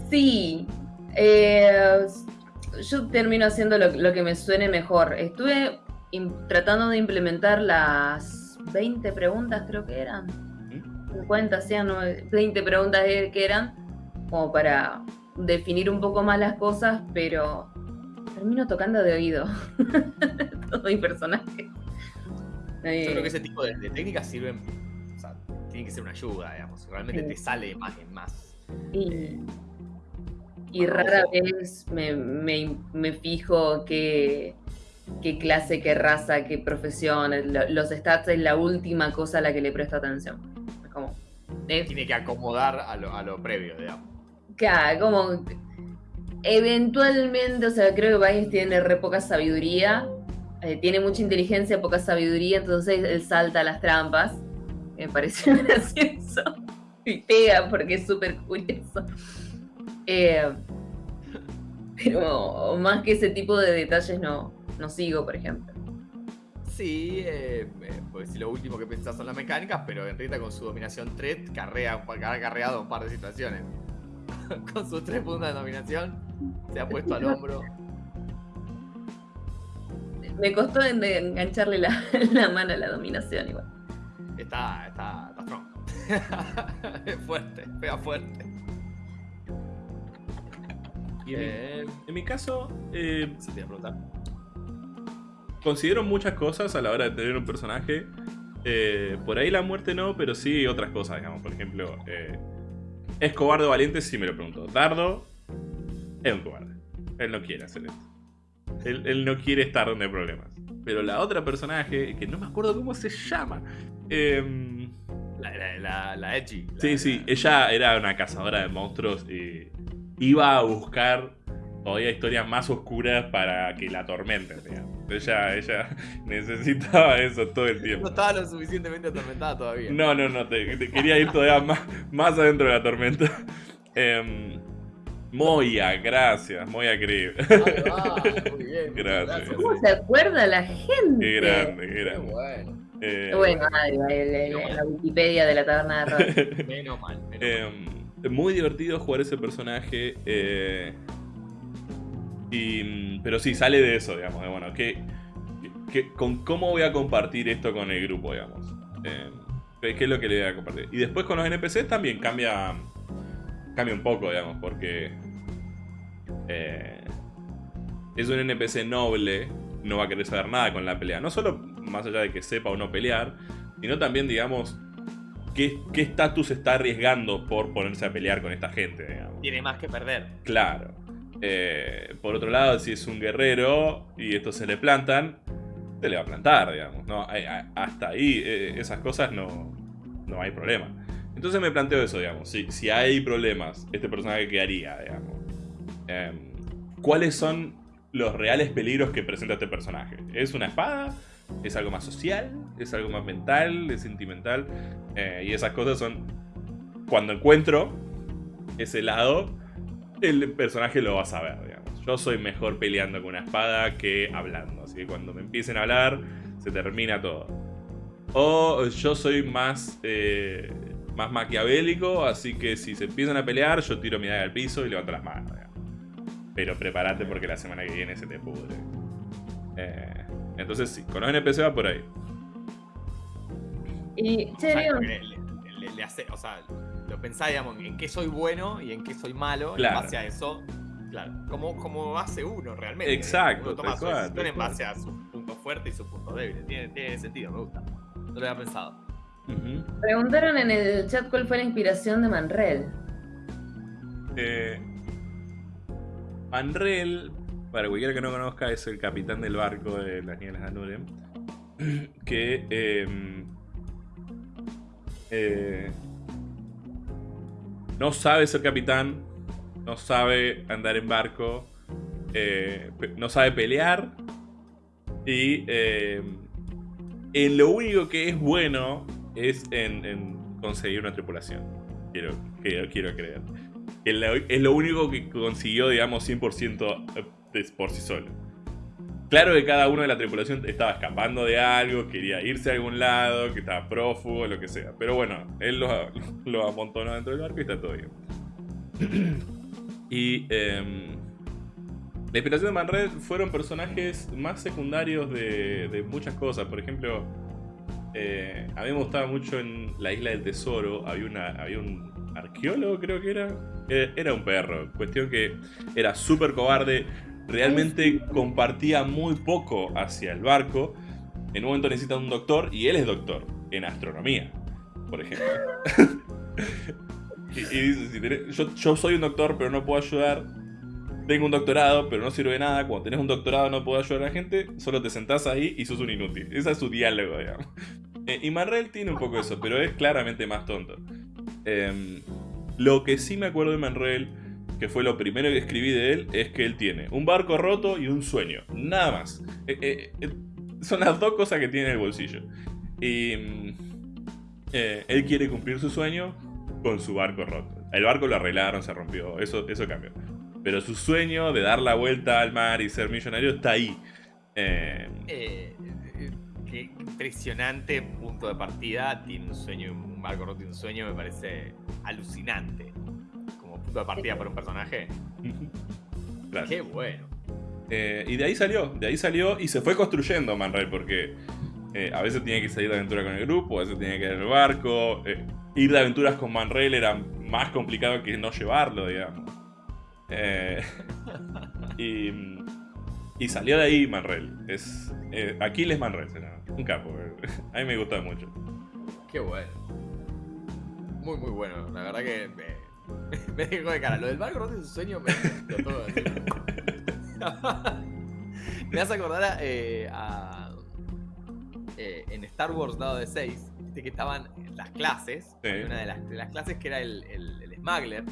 Sí. eh, yo termino haciendo lo, lo que me suene mejor. Estuve tratando de implementar las 20 preguntas, creo que eran. 50, sean 20 preguntas eh, que eran, como para definir un poco más las cosas, pero termino tocando de oído todo mi personaje. Yo Eh, creo que ese tipo de, de técnicas sirven, o sea, tienen que ser una ayuda, digamos. Realmente Sí. te sale más en más. Y, Eh, y rara vez me, me- me fijo qué, qué clase, qué raza, qué profesión. lo- Los stats es la última cosa a la que le presto atención. Es como. es- Tiene que acomodar a lo, a lo previo, digamos. claro, como. Eventualmente, o sea, creo que Vice tiene re poca sabiduría. eh, tiene mucha inteligencia, poca sabiduría, entonces él salta a las trampas. Me pareció gracioso. Y pega porque es súper curioso. Eh, pero más que ese tipo de detalles no, no sigo, por ejemplo. Sí, eh, eh, pues si lo último que pensás son las mecánicas, pero Enrita con su dominación 3 carrea, ha carreado un par de situaciones. con sus tres puntos de dominación, se ha puesto al hombro. Me costó en- de engancharle la, la mano a la dominación igual. Está, está, está strong. es fuerte, pega fuerte. Y en, mi, Eh, en mi caso, eh, eso te iba a preguntar. Considero muchas cosas a la hora de tener un personaje. Eh, por ahí la muerte no, pero sí otras cosas, digamos. Por ejemplo, eh, ¿es cobarde o valiente? Sí me lo pregunto. Dardo es un cobarde. Él no quiere hacer esto. Él, él no quiere estar donde hay problemas. Pero la otra personaje, que no me acuerdo cómo se llama. em, La, la, la, la Edgy. Sí, sí, la- ella era una cazadora de monstruos y iba a buscar todavía historias más oscuras para que la atormenten, digamos. Ella, ella necesitaba eso todo el No tiempo. estaba lo suficientemente atormentada todavía. No, no, no, te, te quería ir todavía más, más adentro de la tormenta. Em, Moya, gracias, Moya. Ahí va, muy bien. Gracias. ¿Cómo se acuerda la gente? Qué grande, qué Qué grande. bueno. Eh, Bueno, Adri, el- el- la Wikipedia de la taberna de Rock. Menos mal. menos mal. Eh, muy divertido jugar ese personaje. eh, y, pero sí, sale de eso, digamos. De, bueno, ¿qué, qué- con ¿cómo voy a compartir esto con el grupo, digamos? Eh, ¿qué, es lo que le voy a compartir? Y después con los NPCs también cambia, cambia un poco, digamos, porque eh, es un NPC noble, no va a querer saber nada con la pelea. No solo más allá de que sepa o no pelear, sino también, digamos, qué qué estatus está arriesgando por ponerse a pelear con esta gente, digamos. Tiene más que perder. Claro. Eh, por otro lado, si es un guerrero y estos se le plantan, se le va a plantar, digamos. ¿no? Hasta ahí, eh, esas cosas no, no hay problema. Entonces me planteo eso, digamos. Si, si hay problemas, este personaje qué haría, digamos. Em, ¿Cuáles son los reales peligros que presenta este personaje? ¿Es una espada? es algo más social, es algo más mental, es sentimental. Eh, y esas cosas son. Cuando encuentro ese lado, el personaje lo va a saber, digamos. Yo soy mejor peleando con una espada que hablando. Así que cuando me empiecen a hablar, se termina todo. O yo soy más. Eh, más maquiavélico, así que si se empiezan a pelear, yo tiro mi daga al piso y levanto las manos. Pero prepárate porque la semana que viene se te pudre. Eh, entonces sí, con los NPC va por ahí. Y, che, le, hace, o sea, lo pensás, digamos, en qué soy bueno y en qué soy malo, claro. en base a eso, claro, como, como hace uno realmente. Exacto. Uno toma su decisión en base a sus puntos fuertes y sus puntos débiles. Tiene, tiene sentido, me gusta. No lo había pensado. Preguntaron en el chat cuál fue la inspiración de Manrel. Eh, Manrel, para cualquiera que no conozca, es el capitán del barco de las Nieves Anurem. Que em, eh, no sabe ser capitán, no sabe andar en barco, eh, no sabe pelear y em, en lo único que es bueno es en, conseguir una tripulación. Quiero, quiero, creer. Es lo único que consiguió, digamos, 100% eh, por sí solo. Claro que cada uno de la tripulación estaba escapando de algo, quería irse a algún lado, que estaba prófugo, lo que sea. Pero bueno, él lo, lo amontonó dentro del barco y está todo bien. y em, la inspiración de Manred fueron personajes más secundarios de, de muchas cosas. Por ejemplo, eh, a mí me gustaba mucho en la isla del tesoro. Había, había un arqueólogo, creo que era. Eh, era un perro. Cuestión que era súper cobarde. Realmente compartía muy poco hacia el barco. En un momento necesita un doctor y él es doctor en astronomía, por ejemplo. y, dice: yo, yo soy un doctor, pero no puedo ayudar tengo un doctorado, pero no sirve de nada. Cuando tenés un doctorado no puedo ayudar a la gente, solo te sentás ahí y sos un inútil. Ese es su diálogo, digamos. Eh, y Manrel tiene un poco eso, pero es claramente más tonto. Em, lo que sí me acuerdo de Manrel, que fue lo primero que escribí de él, es que él tiene un barco roto y un sueño. Nada más. Eh, eh, son las dos cosas que tiene en el bolsillo. Y mm, él quiere cumplir su sueño con su barco roto. El barco lo arreglaron, se rompió, eso, eso cambió. Pero su sueño de dar la vuelta al mar y ser millonario está ahí. Eh, eh, qué impresionante punto de partida. Tiene un sueño, un barco roto tiene un sueño, me parece alucinante. Punto de partida para un personaje. Qué bueno. Eh, y de ahí salió, de ahí salió y se fue construyendo Man porque a veces tiene que salir de aventura con el grupo, a veces tiene que ir en el barco. ir de aventuras con Manrail era más complicado que no llevarlo, digamos. Eh, y, salió de ahí Manrel. Es, eh, Aquiles Manrel, un capo. A mí me gusta mucho. Qué bueno. Muy, muy bueno. La verdad que me, dejó de cara. Lo del barco no tiene un sueño, me todo. me hace acordar a, eh, eh, en Star Wars dado de 6, que estaban las clases. Una de las, de las, clases que era el, el, el Smuggler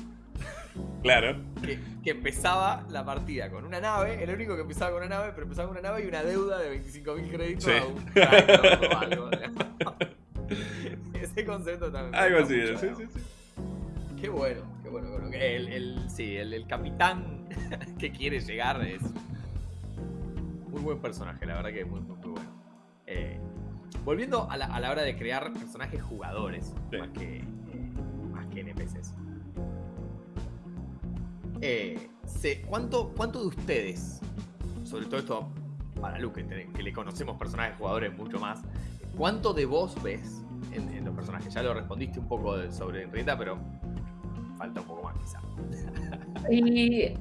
Claro. Que, empezaba la partida con una nave, el único que empezaba con una nave, pero empezaba con una nave y una deuda de 25.000 créditos a un o algo. Ese concepto también. Algo así, sí, sí, sí. Qué bueno, qué bueno. El, el, sí, el, capitán que quiere llegar es muy buen personaje, la verdad que es muy, muy, bueno. Eh, volviendo a la, a la, hora de crear personajes jugadores, más, que, eh, más que NPCs. Eh, ¿cuánto, ¿Cuánto de ustedes, sobre todo esto para Luke, que, le conocemos personajes jugadores mucho más, cuánto de vos ves en, los personajes? Ya lo respondiste un poco sobre Enrieta, pero Y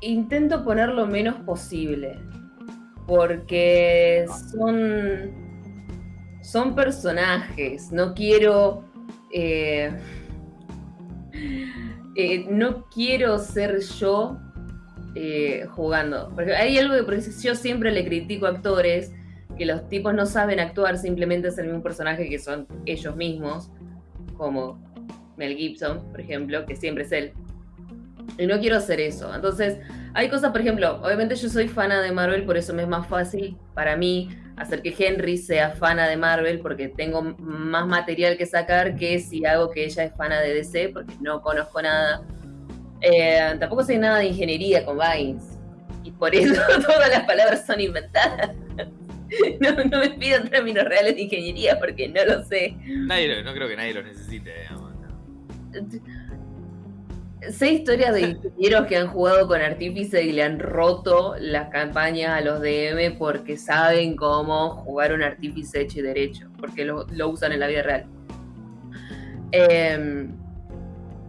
intento poner lo menos posible, porque son, son personajes, no quiero... Eh, eh, no quiero ser yo eh, jugando. Porque hay algo que yo siempre le critico a actores, que los tipos no saben actuar, simplemente ser un personaje que son ellos mismos, como Mel Gibson, por ejemplo, que siempre es él. Y no quiero hacer eso. Entonces, hay cosas, por ejemplo, obviamente yo soy fana de Marvel, por eso me es más fácil para mí hacer que Henry sea fana de Marvel porque tengo más material que sacar que si hago que ella es fana de DC porque no conozco nada. Eh, tampoco sé nada de ingeniería con Vines y por eso todas las palabras son inventadas. No, no me pidan términos reales de ingeniería porque no lo sé. Nadie, no creo que nadie los necesite, digamos. Sé historias de ingenieros que han jugado con Artífice y le han roto las campañas a los DM porque saben cómo jugar un Artífice hecho y derecho, porque lo, usan en la vida real. Em,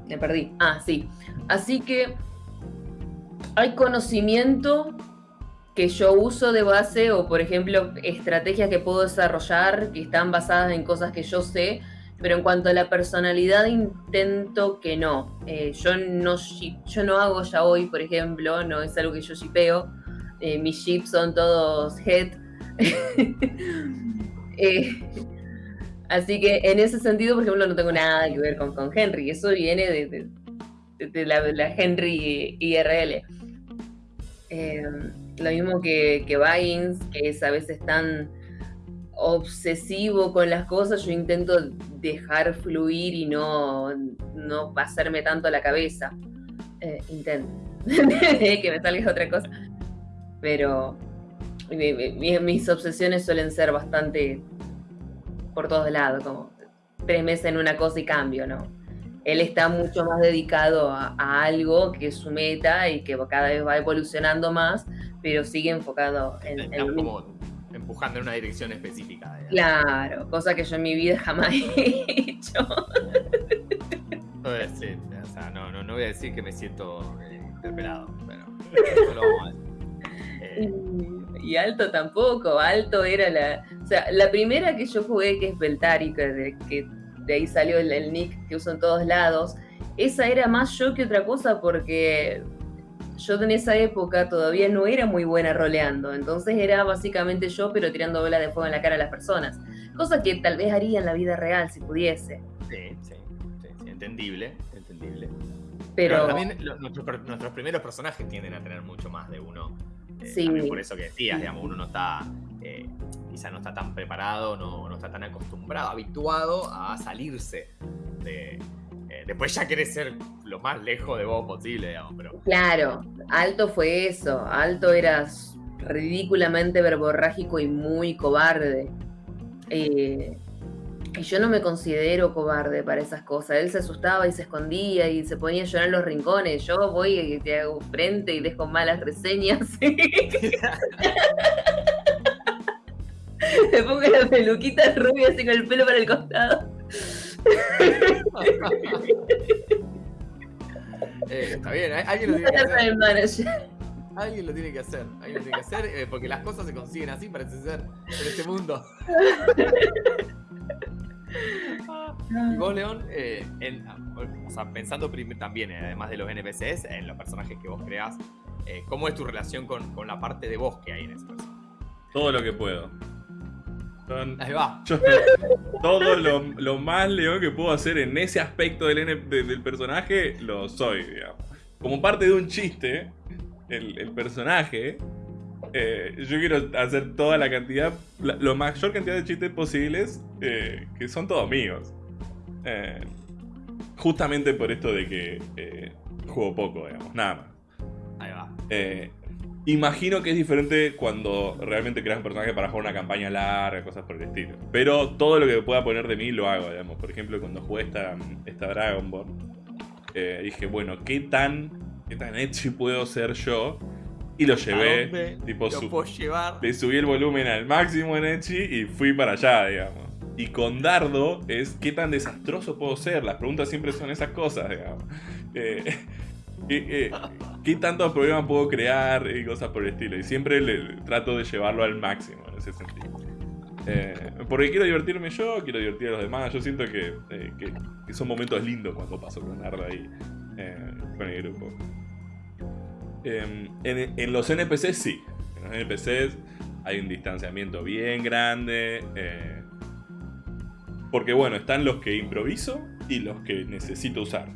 me perdí. Ah, sí. Así que hay conocimiento que yo uso de base o, por ejemplo, estrategias que puedo desarrollar que están basadas en cosas que yo sé pero en cuanto a la personalidad, intento que no. Eh, yo, no yo no hago ya hoy, por ejemplo, no es algo que yo shipeo. Eh, mis ships son todos head. Eh, así que en ese sentido, por ejemplo, no tengo nada que ver con, con Henry. Eso viene de, la, Henry IRL. lo mismo que, que que es a veces tan obsesivo con las cosas, yo intento dejar fluir y no, no pasarme tanto la cabeza. Eh, intento. que me salga otra cosa. Pero mis obsesiones suelen ser bastante por todos lados, como tres meses en una cosa y cambio, ¿no? Él está mucho más dedicado a, algo que es su meta y que cada vez va evolucionando más, pero sigue enfocado en, en empujando en una dirección específica. Claro, cosa que yo en mi vida jamás he hecho. No voy a decir, o sea, no, no, no voy a decir que me siento eh, interpelado, pero lo vamos a eh, Y Alto tampoco, Alto era la... O sea, la primera que yo jugué, que es Beltari, que de, que de ahí salió el, el nick que uso en todos lados, esa era más yo que otra cosa porque yo en esa época todavía no era muy buena roleando, entonces era básicamente yo, pero tirando bolas de fuego en la cara a las personas. Cosa que tal vez haría en la vida real si pudiese. Sí, sí, sí, entendible, entendible. Pero, también nuestros, primeros personajes tienden a tener mucho más de uno. Eh, sí. por eso que decías, digamos, uno no está, eh, quizá no está tan preparado, no, no está tan acostumbrado, habituado a salirse de, después ya querés ser lo más lejos de vos posible, digamos, pero... Claro, Alto fue eso, Alto era ridículamente verborrágico y muy cobarde. Eh, y yo no me considero cobarde para esas cosas. Él se asustaba y se escondía y se ponía a llorar en los rincones. Yo voy y te hago frente y dejo malas reseñas. Me pongo la peluquita rubia así con el pelo para el costado. Eh, está bien, alguien lo tiene que hacer. Alguien lo tiene que hacer, alguien lo tiene que hacer, eh, porque las cosas se consiguen así, parece ser, en este mundo. y vos, León, eh, pensando también, además de los NPCs, en los personajes que vos creás, ¿cómo es tu relación con, con, la parte de vos que hay en ese personaje? Todo lo que puedo. Ahí va. todo lo, más león que puedo hacer en ese aspecto del, del personaje, lo soy, digamos. Como parte de un chiste, el, personaje, eh, yo quiero hacer toda la cantidad, la, mayor cantidad de chistes posibles, eh, que son todos míos. Eh, justamente por esto de que juego poco, digamos, nada más. Ahí va. Imagino que es diferente cuando realmente creas un personaje para jugar una campaña larga, cosas por el estilo. Pero todo lo que pueda poner de mí lo hago, digamos. Por ejemplo, cuando jugué esta, esta Dragon Ball, eh, dije, bueno, ¿qué tan, ¿qué tan edgy puedo ser yo? Y lo llevé, tipo, lo llevar? le subí el volumen al máximo en Edgy y fui para allá, digamos. Y con Dardo es qué tan desastroso puedo ser. Las preguntas siempre son esas cosas, digamos. Eh, ¿Qué, ¿Qué tantos problemas puedo crear y cosas por el estilo? Y siempre trato de llevarlo al máximo en ese sentido. Eh, porque quiero divertirme yo, quiero divertir a los demás. Yo siento que, eh, que, son momentos lindos cuando paso con Arda ahí eh, con el grupo. En, en, los NPCs sí. En los NPCs hay un distanciamiento bien grande. porque bueno, están los que improviso y los que necesito usar.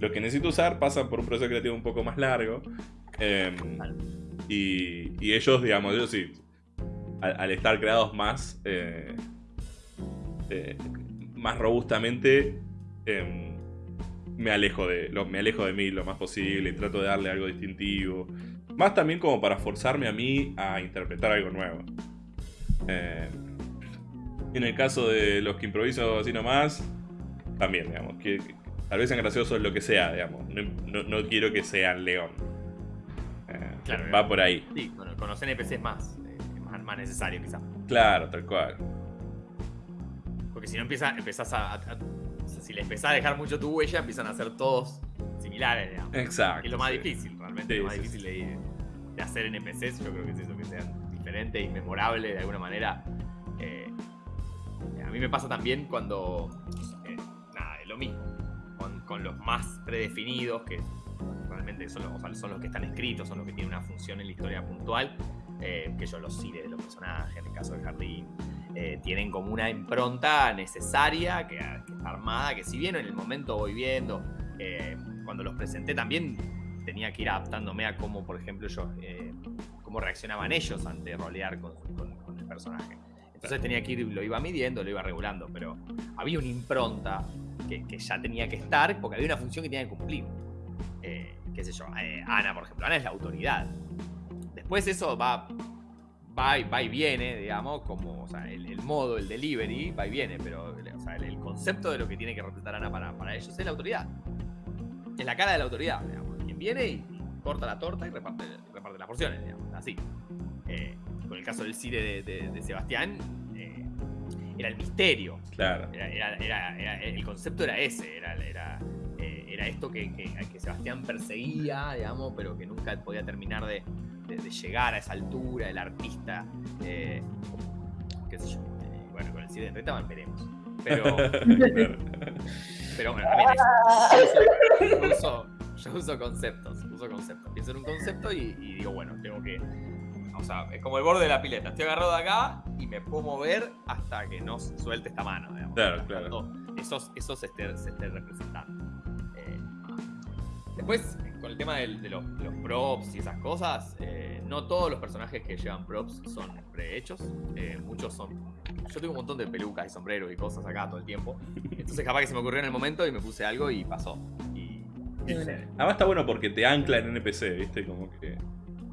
Lo que necesito usar pasa por un proceso creativo un poco más largo. Em, y, ellos, digamos, ellos sí. al, estar creados más, eh, eh, más robustamente, em, me alejo de lo, me alejo de mí lo más posible y trato de darle algo distintivo. Más también como para forzarme a mí a interpretar algo nuevo. Eh, en el caso de los que improviso así nomás, también, digamos, que, tal vez sean graciosos lo que sea, digamos. No, quiero que sean león. Eh, va por ahí. Sí, con, con los NPCs eh, más, más, necesario quizás. Claro, tal cual. Porque si no empieza, empezás a si le empezás a dejar mucho tu huella, empiezan a ser todos similares, digamos. Exacto. Es lo más difícil, realmente. lo más difícil de, hacer NPCs, yo creo que es eso, que sean diferentes y memorables de alguna manera. Eh, a mí me pasa también cuando. Eh, nada, es lo mismo. Con, los más predefinidos, que realmente son los, que están escritos, son los que tienen una función en la historia puntual. Eh, que yo los sirve de los personajes, en el caso del jardín, eh, tienen como una impronta necesaria que, armada, que si bien en el momento voy viendo, eh, cuando los presenté también tenía que ir adaptándome a cómo, por ejemplo, yo, cómo reaccionaban ellos ante rolear con, el personaje. Entonces tenía que ir, lo iba midiendo, lo iba regulando, pero había una impronta que, ya tenía que estar porque había una función que tenía que cumplir. qué sé yo, Ana, por ejemplo, Ana es la autoridad. Después eso va va y, viene, digamos, como o sea, el, modo, el delivery, va y viene, pero el, concepto de lo que tiene que representar Ana para, para ellos es la autoridad. Es la cara de la autoridad, digamos. Quien viene y, corta la torta y reparte, reparte las porciones, digamos, así. Eh, con el caso del cine de, Sebastián, eh, era el misterio. Claro. Era, el concepto era ese, era, era, eh, esto que, que, que Sebastián perseguía, digamos, pero que nunca podía terminar de, de, llegar a esa altura, el artista, eh, qué sé yo, bueno, con el cine de Retaman veremos. Pero, pero bueno, también es, yo, uso, yo uso conceptos, uso conceptos. Pienso en un concepto y, digo, bueno, tengo que o sea, es como el borde de la pileta. Estoy agarrado de acá y me puedo mover hasta que no suelte esta mano. Digamos, claro, claro. Esos, esos se estén representando. Eh, después, con el tema de, los, props y esas cosas, eh, no todos los personajes que llevan props son prehechos. Eh, muchos son. Yo tengo un montón de pelucas y sombreros y cosas acá todo el tiempo. Entonces, capaz que se me ocurrió en el momento y me puse algo y pasó. Y, Además, está bueno porque te ancla en NPC, ¿viste? Como que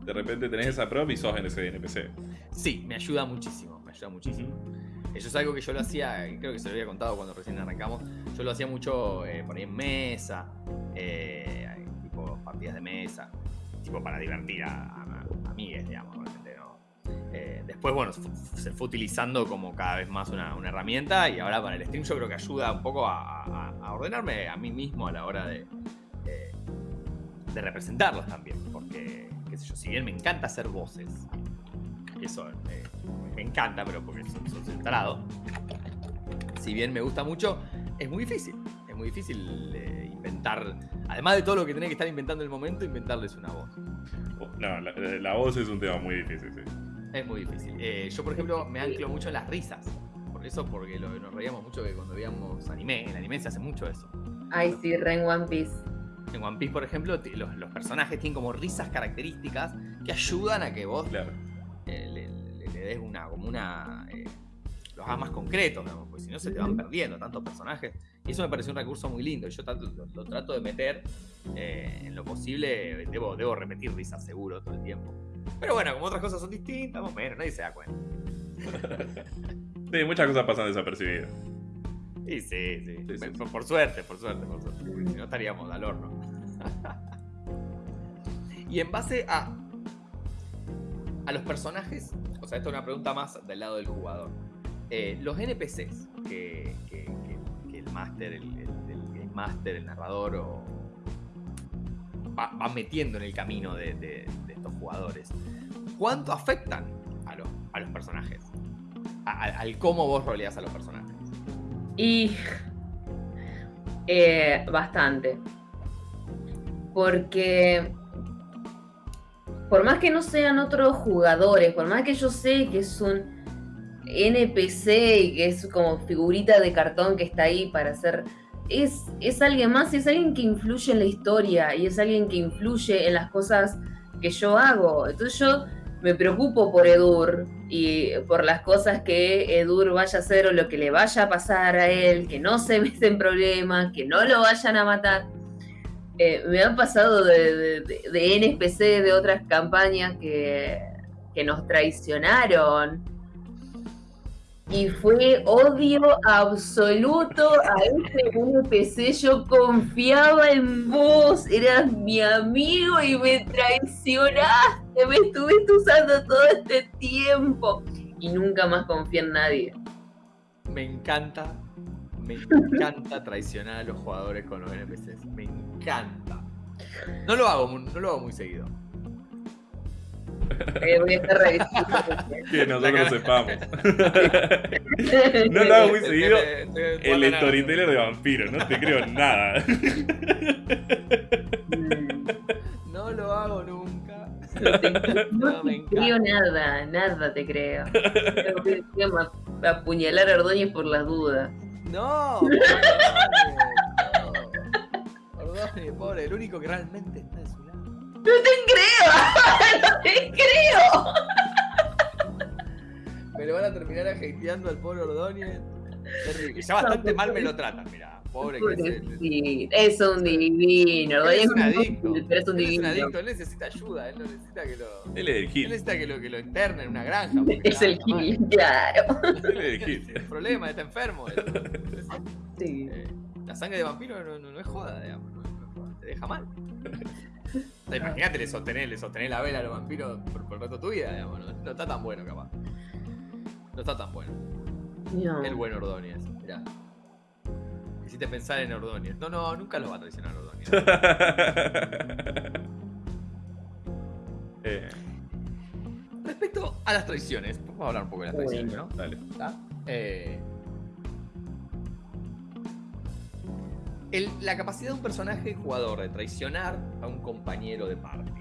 de repente tenés esa prop y sos en ese NPC. Sí, me ayuda muchísimo. Me ayuda muchísimo. Eso es algo que yo lo hacía, creo que se lo había contado cuando recién arrancamos. Yo lo hacía mucho eh, por ahí en mesa. Eh, partidas de mesa, tipo para divertir a, a, amigues, digamos, eh, después, bueno, se fue utilizando como cada vez más una, herramienta y ahora para el stream yo creo que ayuda un poco a, ordenarme a mí mismo a la hora de, de representarlos también, porque, qué sé yo, si bien me encanta hacer voces, eso eh, me encanta, pero porque soy, centrado, si bien me gusta mucho, es muy difícil, es muy difícil eh, inventar Además de todo lo que tenés que estar inventando en el momento, inventarles una voz. Oh, no, la, voz es un tema muy difícil, sí. Es muy difícil. Eh, yo, por ejemplo, me anclo mucho en las risas. Por eso, porque nos reíamos mucho que cuando veíamos anime, en anime se hace mucho eso. Ay, sí, re en One Piece. En One Piece, por ejemplo, los, personajes tienen como risas características que ayudan a que vos eh, le, des una, como una. Eh, los hagas más concretos, porque si no se te van perdiendo tantos personajes. Y eso me pareció un recurso muy lindo. Yo lo, trato de meter eh, en lo posible. Debo, debo repetir risas seguro todo el tiempo. Pero bueno, como otras cosas son distintas, más o menos, nadie se da cuenta. sí, muchas cosas pasan desapercibidas. Sí, sí, sí. por, suerte, por suerte, por suerte. Porque si no estaríamos al horno. y en base a, a los personajes, o sea, esto es una pregunta más del lado del jugador. Eh, los NPCs que, master, el, game master, el narrador, o va, metiendo en el camino de, estos jugadores. ¿Cuánto afectan a los, a los personajes? al cómo vos roleás a los personajes. Y eh, bastante. Porque por más que no sean otros jugadores, por más que yo sé que es un NPC y que es como figurita de cartón que está ahí para hacer. Es, es alguien más, es alguien que influye en la historia y es alguien que influye en las cosas que yo hago. Entonces yo me preocupo por Edur y por las cosas que Edur vaya a hacer o lo que le vaya a pasar a él, que no se meten problemas, que no lo vayan a matar. Eh, me han pasado de, de, NPC de otras campañas que, que nos traicionaron y fue odio absoluto a ese NPC. Yo confiaba en vos, eras mi amigo y me traicionaste, me estuviste usando todo este tiempo y nunca más confié en nadie. Me encanta, me encanta traicionar a los jugadores con los NPCs, me encanta. No lo hago, no lo hago muy seguido. Eh, voy a estar revisando. que nosotros sepamos. no lo hago muy seguido. El storyteller de vampiro, no te creo nada. no lo hago nunca. No te, creo nada, nada te creo. Voy a apuñalar a Ordóñez por las dudas. No, Ordóñez, pobre, el único que realmente está de su. ¡No te creo! ¡No te creo! Me lo van a terminar ajeiteando al pobre Ordóñez. Y ya bastante mal me lo tratan, mira. Pobre que es. Sí, es un divino. es un adicto. Pero es un divino. Es un adicto. Él necesita ayuda. Él no necesita que lo. Él es el Gil. Él necesita que lo, que lo internen en una granja. Es el Gil, claro. Él es el Gil. El problema, está enfermo. Sí. Eh, la sangre de vampiro no, no, no es joda, digamos. No, te deja mal. Imagínate, le sostener, le sostener la vela a los vampiros por, el resto de tu vida, digamos. No, está tan bueno, capaz. No está tan bueno. El buen Ordóñez, mirá. Hiciste pensar en Ordóñez. No, no, nunca lo va a traicionar Ordóñez. Eh. Respecto a las traiciones, vamos a hablar un poco de las traiciones, ¿no? Dale. Eh, la capacidad de un personaje jugador de traicionar a un compañero de party.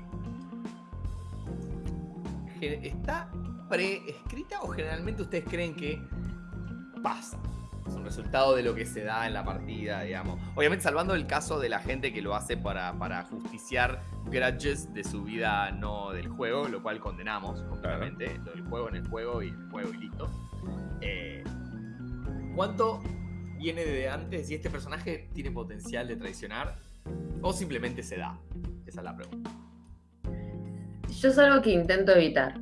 ¿Está preescrita o generalmente ustedes creen que pasa? Es un resultado de lo que se da en la partida, digamos. Obviamente salvando el caso de la gente que lo hace para, para justiciar grudges de su vida no del juego, lo cual condenamos completamente. Lo del juego en el juego y el juego y listo. Eh, ¿Cuánto viene de antes y este personaje tiene potencial de traicionar o simplemente se da? Esa es la pregunta. Yo es algo que intento evitar.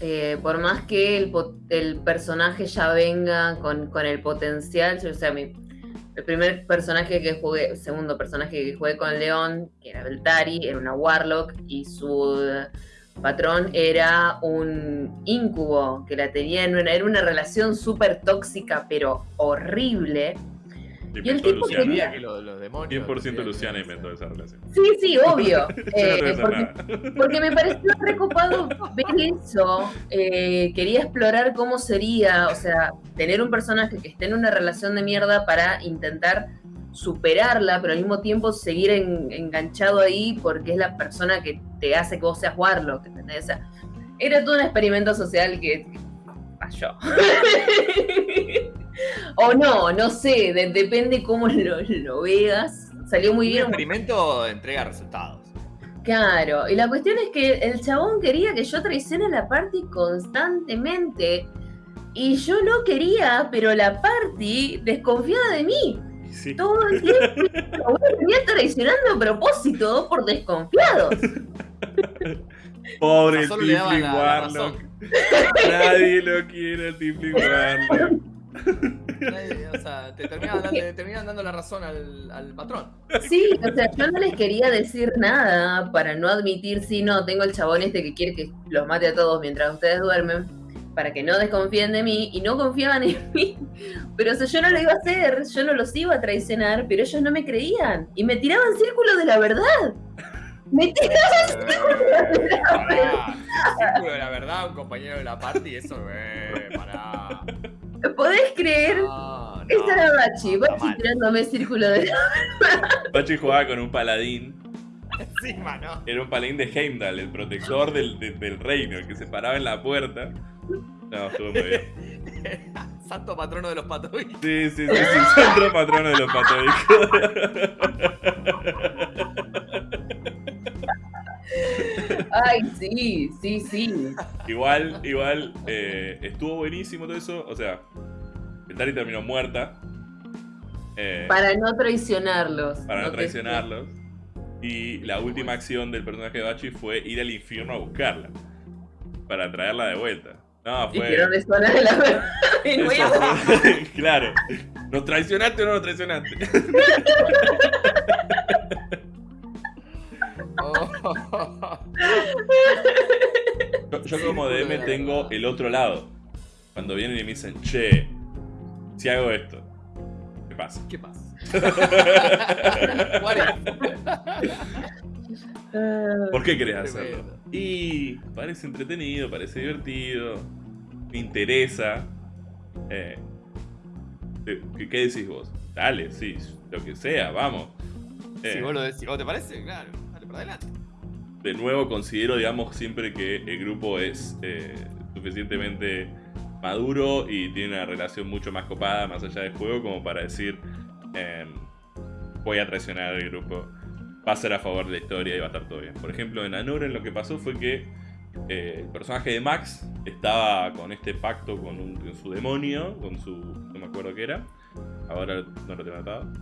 Eh, por más que el, personaje ya venga con, el potencial, o sea, mi, el primer personaje que jugué, el segundo personaje que jugué con León, que era Beltari, era una Warlock y su patrón era un incubo que la tenía en era una relación súper tóxica, pero horrible. Y el tipo quería... que los, demonios 100% Luciana inventó esa relación. Sí, sí, obvio. eh, porque, me pareció recopado ver eso. Eh, quería explorar cómo sería, o sea, tener un personaje que esté en una relación de mierda para intentar superarla, pero al mismo tiempo seguir enganchado ahí porque es la persona que te hace que vos seas Warlock, ¿entendés? O sea, era todo un experimento social que, falló. o no, no sé, depende cómo lo, veas. Salió muy bien. Un experimento entrega resultados. Claro, y la cuestión es que el chabón quería que yo traicione la party constantemente. Y yo no quería, pero la party desconfiaba de mí. Todo el tiempo. venía traicionando a propósito por desconfiados. Pobre Tifling Warlock. Nadie lo quiere Warlock. o sea, te terminan dando, la razón al, patrón. Sí, o sea, yo no les quería decir nada para no admitir si no, tengo el chabón este que quiere que los mate a todos mientras ustedes duermen para que no desconfíen de mí y no confiaban en mí. Pero o yo no lo iba a hacer, yo no los iba a traicionar, pero ellos no me creían y me tiraban círculos de la verdad. Me tiraban círculos de la verdad. Círculo de la verdad, un compañero de la party, eso, eh, pará. ¿Podés creer? No, no, Esa era Bachi, Bachi tirándome círculo de la verdad. Bachi jugaba con un paladín. Encima, ¿no? Era un paladín de Heimdall, el protector del, del reino, el que se paraba en la puerta. No, estuvo muy bien. Santo patrono de los patobicos. Sí, sí, sí, sí, santo patrono de los patobicos. Ay, sí, sí, sí. Igual, igual, eh, estuvo buenísimo todo eso. O sea, Tari terminó muerta. eh, Para no traicionarlos. para no traicionarlos. Y la última acción del personaje de Bachi fue ir al infierno a buscarla. Para traerla de vuelta. No, fue. no resuena de la verdad. de eso nuevo. fue- claro. ¿Nos traicionaste o no nos traicionaste? Yo, yo como DM tengo el otro lado. Cuando vienen y me dicen, che, si hago esto, ¿qué pasa? ¿Qué pasa? Ah, ¿Por qué querés hacerlo? Y parece entretenido, parece divertido, me interesa. Eh, ¿qué, qué decís vos? Dale, sí, lo que sea, vamos. Eh, Si vos lo decís, ¿vos te parece? Claro, de nuevo considero, digamos, siempre que el grupo es eh, suficientemente maduro y tiene una relación mucho más copada más allá del juego como para decir em, voy a traicionar al grupo, va a ser a favor de la historia y va a estar todo bien. Por ejemplo, en Anuren lo que pasó fue que eh, el personaje de Max estaba con este pacto con, su demonio, con su... no me acuerdo qué era, ahora no lo tengo anotado.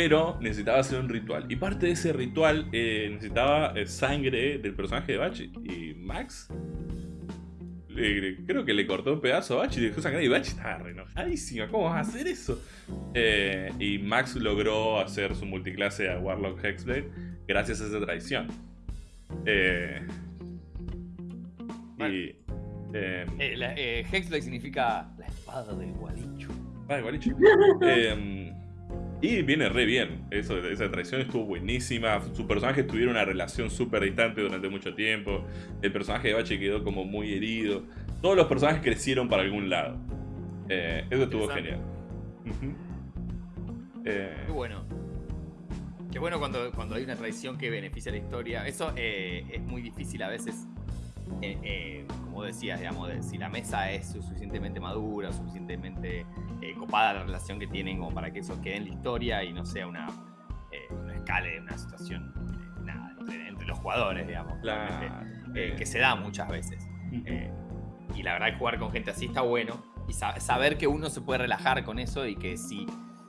Pero necesitaba hacer un ritual. Y parte de ese ritual eh, necesitaba eh, sangre del personaje de Bachi. Y Max. le- creo que le cortó un pedazo a Bachi y dejó sangrar. Y Bachi estaba re enojadísima. ¿Cómo vas a hacer eso? Eh, y Max logró hacer su multiclase a Warlock Hexblade gracias a esa traición. Eh, y. la- eh, Hexblade significa la espada del gualicho. Vale, gualicho. Y viene re bien. Eso, esa traición estuvo buenísima. Su personaje tuvieron una relación súper distante durante mucho tiempo. El personaje de Bache quedó como muy herido. Todos los personajes crecieron para algún lado. Eh, eso estuvo genial. Eh, Qué bueno. Qué bueno cuando, cuando hay una traición que beneficia la historia. Eso eh, es muy difícil a veces. Eh, eh, como decías, digamos, de si la mesa es suficientemente madura, suficientemente eh, copada la relación que tienen como para que eso quede en la historia y no sea una, eh, una escala, una situación nada, entre, entre los jugadores, digamos. que se da muchas veces. y la verdad jugar con gente así está bueno. Y sa- saber que uno se puede relajar con eso y que si,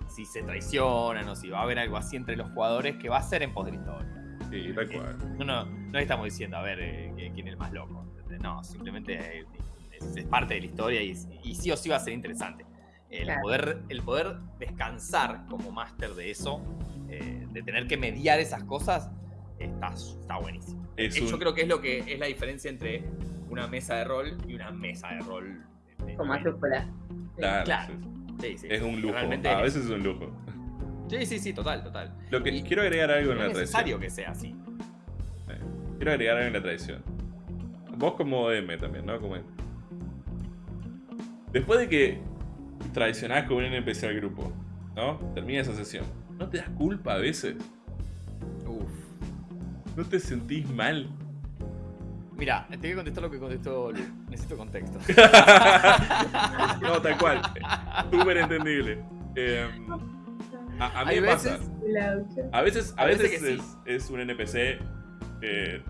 si se traicionan o si va a haber algo así entre los jugadores, que va a ser en pos de la historia. Sí, tal cual. No, no, no estamos diciendo a ver eh, que- quién es el más loco. No, simplemente eh, es, es parte de la historia y, y sí o sí va a ser interesante. El, Claro. poder, el poder descansar como máster de eso, eh, de tener que mediar esas cosas, está, está buenísimo. Es Eh, Yo creo que es lo que es la diferencia entre una mesa de rol y una mesa de rol. Con mayúsculas. Claro, claro. sí. Sí, sí, Es un lujo. realmente A es- veces es un lujo. Sí, sí, sí, total, total. Lo que Y quiero agregar algo en la es traición. necesario que sea así. Eh, Quiero agregar algo en la tradición. Vos como DM también, ¿no? Como... Después de que traicionás con un NPC al grupo, ¿no? Termina esa sesión. ¿No te das culpa a veces? Uf. ¿No te sentís mal? Mira, te voy a contestar lo que contestó Lu. Necesito contexto. no, tal cual. Súper entendible. Eh, a, a mí Hay me pasa. veces- A veces, a veces, es, es un NPC eh,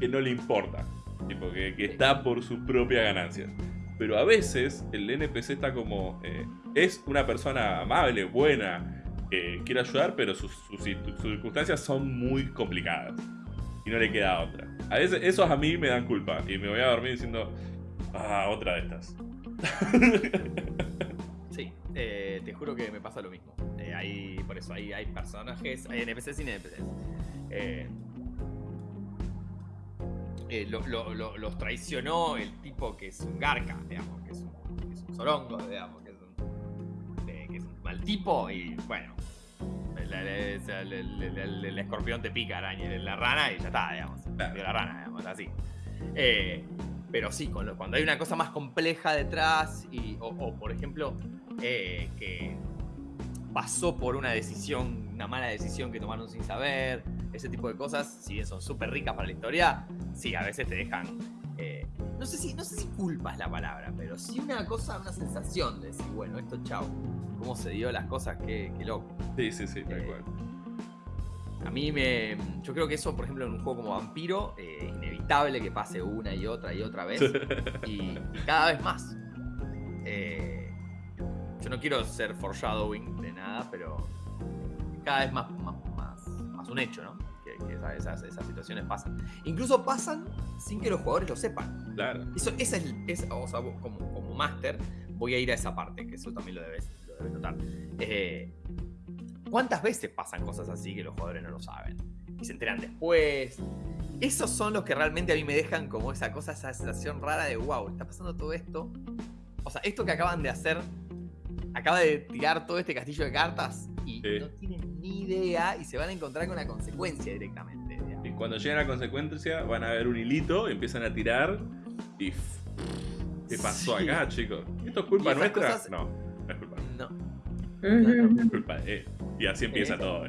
que no le importa. Tipo, que, que está por sus propias ganancias. Pero a veces el NPC está como. eh, es una persona amable, buena, que quiere ayudar, pero sus, sus circunstancias son muy complicadas. Y no le queda otra. A veces esos a mí me dan culpa. Y me voy a dormir diciendo. Ah, otra de estas. Eh, te juro que me pasa lo mismo. Eh, hay, por eso hay, hay personajes, hay NPCs y NPCs. Eh, eh, lo- lo- lo- los traicionó el tipo que es un garca, digamos, que es un, que digamos, que es un, mal tipo y bueno. El, escorpión te pica araña, la rana y ya está, digamos. Claro. la rana, digamos, así. Pero sí, cuando hay una cosa más compleja detrás, y, o, por ejemplo, eh, que pasó por una decisión, una mala decisión que tomaron sin saber, ese tipo de cosas, si bien son súper ricas para la historia, sí, a veces te dejan. eh, no, sé si, no sé si culpa es la palabra, pero sí una cosa, una sensación de decir, bueno, esto chau. ¿Cómo se dio las cosas? Qué, qué loco. Sí, sí, sí, tal Eh, cual. a mí me. Yo creo que eso, por ejemplo, en un juego como Vampiro, eh, es inevitable que pase una y otra y otra vez. y, y cada vez más. Eh, no quiero ser foreshadowing de nada, pero cada vez más, más, más, más un hecho, ¿no? Que, que esa- esas, esas situaciones pasan. Incluso pasan sin que los jugadores lo sepan. Claro. Eso, esa es, es- o sea, vos como, como máster, voy a ir a esa parte, que eso también lo debes, lo debes notar. Eh, ¿Cuántas veces pasan cosas así que los jugadores no lo saben? Y se enteran después. Esos son los que realmente a mí me dejan como esa cosa, esa sensación rara de wow, está pasando todo esto. O sea, esto que acaban de hacer, acaba de tirar todo este castillo de cartas y Sí. no tienen ni idea y se van a encontrar con la consecuencia directamente. digamos. Y cuando llegan a la consecuencia, van a ver un hilito, empiezan a tirar y. ¿Qué pasó Sí. acá, chicos? ¿Esto es culpa nuestra? cosas- No, no es culpa. No. Es culpa de él. Y así empieza Eh. todo.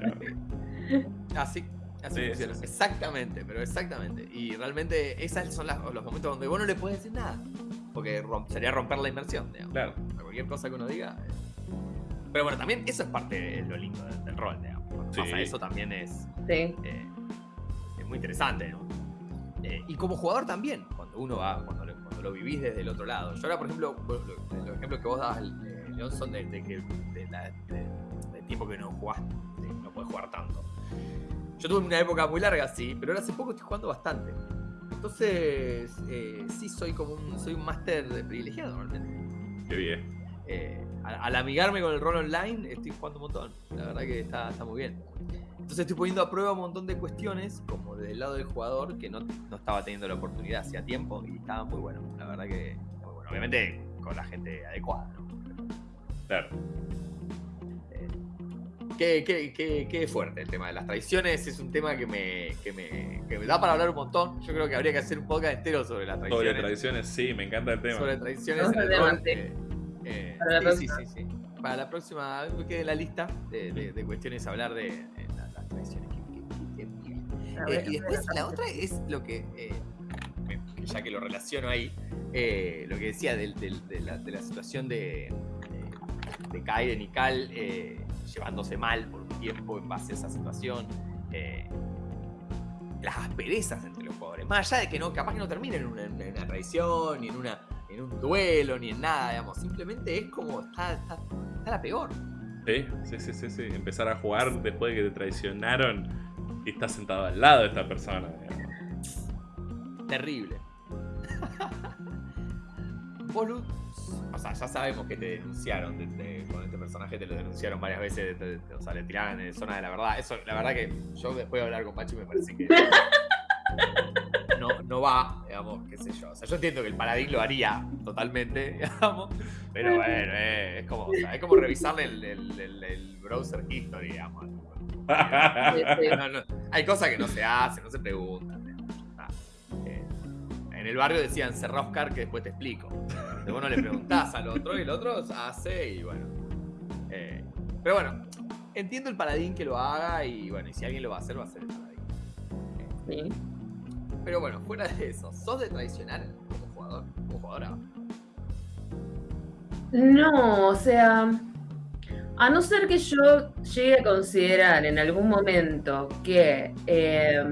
Así, así Sí, funciona. sí, sí. Exactamente, pero exactamente. Y realmente esos son las- los momentos donde vos no le puedes decir nada. Porque rom- sería romper la inmersión, digamos. Claro. A Cualquier cosa que uno diga. eh. Pero bueno, también eso es parte de lo lindo del, del rol, digamos. Cuando Sí. pasa eso también es, Sí. eh, es muy interesante, ¿no? Eh, y como jugador también, cuando uno va, cuando lo, cuando lo vivís desde el otro lado. Yo ahora, por ejemplo, vos- lo- los ejemplos que vos dabas, eh, León, son de, de que de la- de- del tiempo que no jugás, no puedes jugar tanto. Yo tuve una época muy larga, sí, pero ahora hace poco estoy jugando bastante. Entonces, eh, sí soy como un, soy un máster privilegiado realmente. Qué bien. Eh, al, al amigarme con el rol online, estoy jugando un montón. La verdad que está, está muy bien. Entonces estoy poniendo a prueba un montón de cuestiones, como del lado del jugador, que no, no estaba teniendo la oportunidad hacía tiempo y estaba muy bueno. La verdad que muy bueno. Obviamente con la gente adecuada, ¿no? Claro. Qué, qué, qué, qué fuerte el tema de las traiciones. Es un tema que me, que, me, que me da para hablar un montón. Yo creo que habría que hacer un podcast entero sobre las Sobre traiciones. tradiciones, sí, me encanta el tema. sobre tradiciones Vamos en el rol. eh, eh, Para la sí, sí, sí, sí. Para la próxima, me quede en la lista de, de- de cuestiones a hablar de las, las tradiciones. Qué- qué- qué terrible. A Eh, y después la otra es lo que, eh, me- ya que lo relaciono ahí, eh, lo que decía del- del- de, la, de la situación de, de, de Kaiden y Cal eh, llevándose mal por un tiempo en base a esa situación. eh, las asperezas entre los jugadores. Más allá de que no, capaz que no terminen en una, en una traición, ni en, una, en un duelo, ni en nada, digamos. Simplemente es como, está, está, está la peor. Sí, sí, sí, sí, sí. Empezar a jugar después de que te traicionaron y estás sentado al lado de esta persona. digamos. Terrible. Vos, o sea, ya sabemos que te denunciaron de- de- con este personaje, te lo denunciaron varias veces, te- o sea, le tiraron en zona de la verdad. Eso, la verdad que yo después de hablar con Pachi me parece que no, no va, digamos, qué sé yo. O sea, yo entiendo que el paladín lo haría totalmente, digamos, pero bueno, eh, es, como, o sea, es como revisarle el, el- el- el browser history, digamos. No, no, hay cosas que no se hacen, no se preguntan. digamos. Eh, en el barrio decían cerrá Oscar que después te explico. Vos no le preguntás al otro y el otro hace y bueno. Eh, pero bueno, entiendo el paladín que lo haga y bueno, y si alguien lo va a hacer, va a ser el paladín. Sí. Pero bueno, fuera de eso, ¿sos de traicionar como jugador? Como jugadora. No, o sea, a no ser que yo llegue a considerar en algún momento que eh,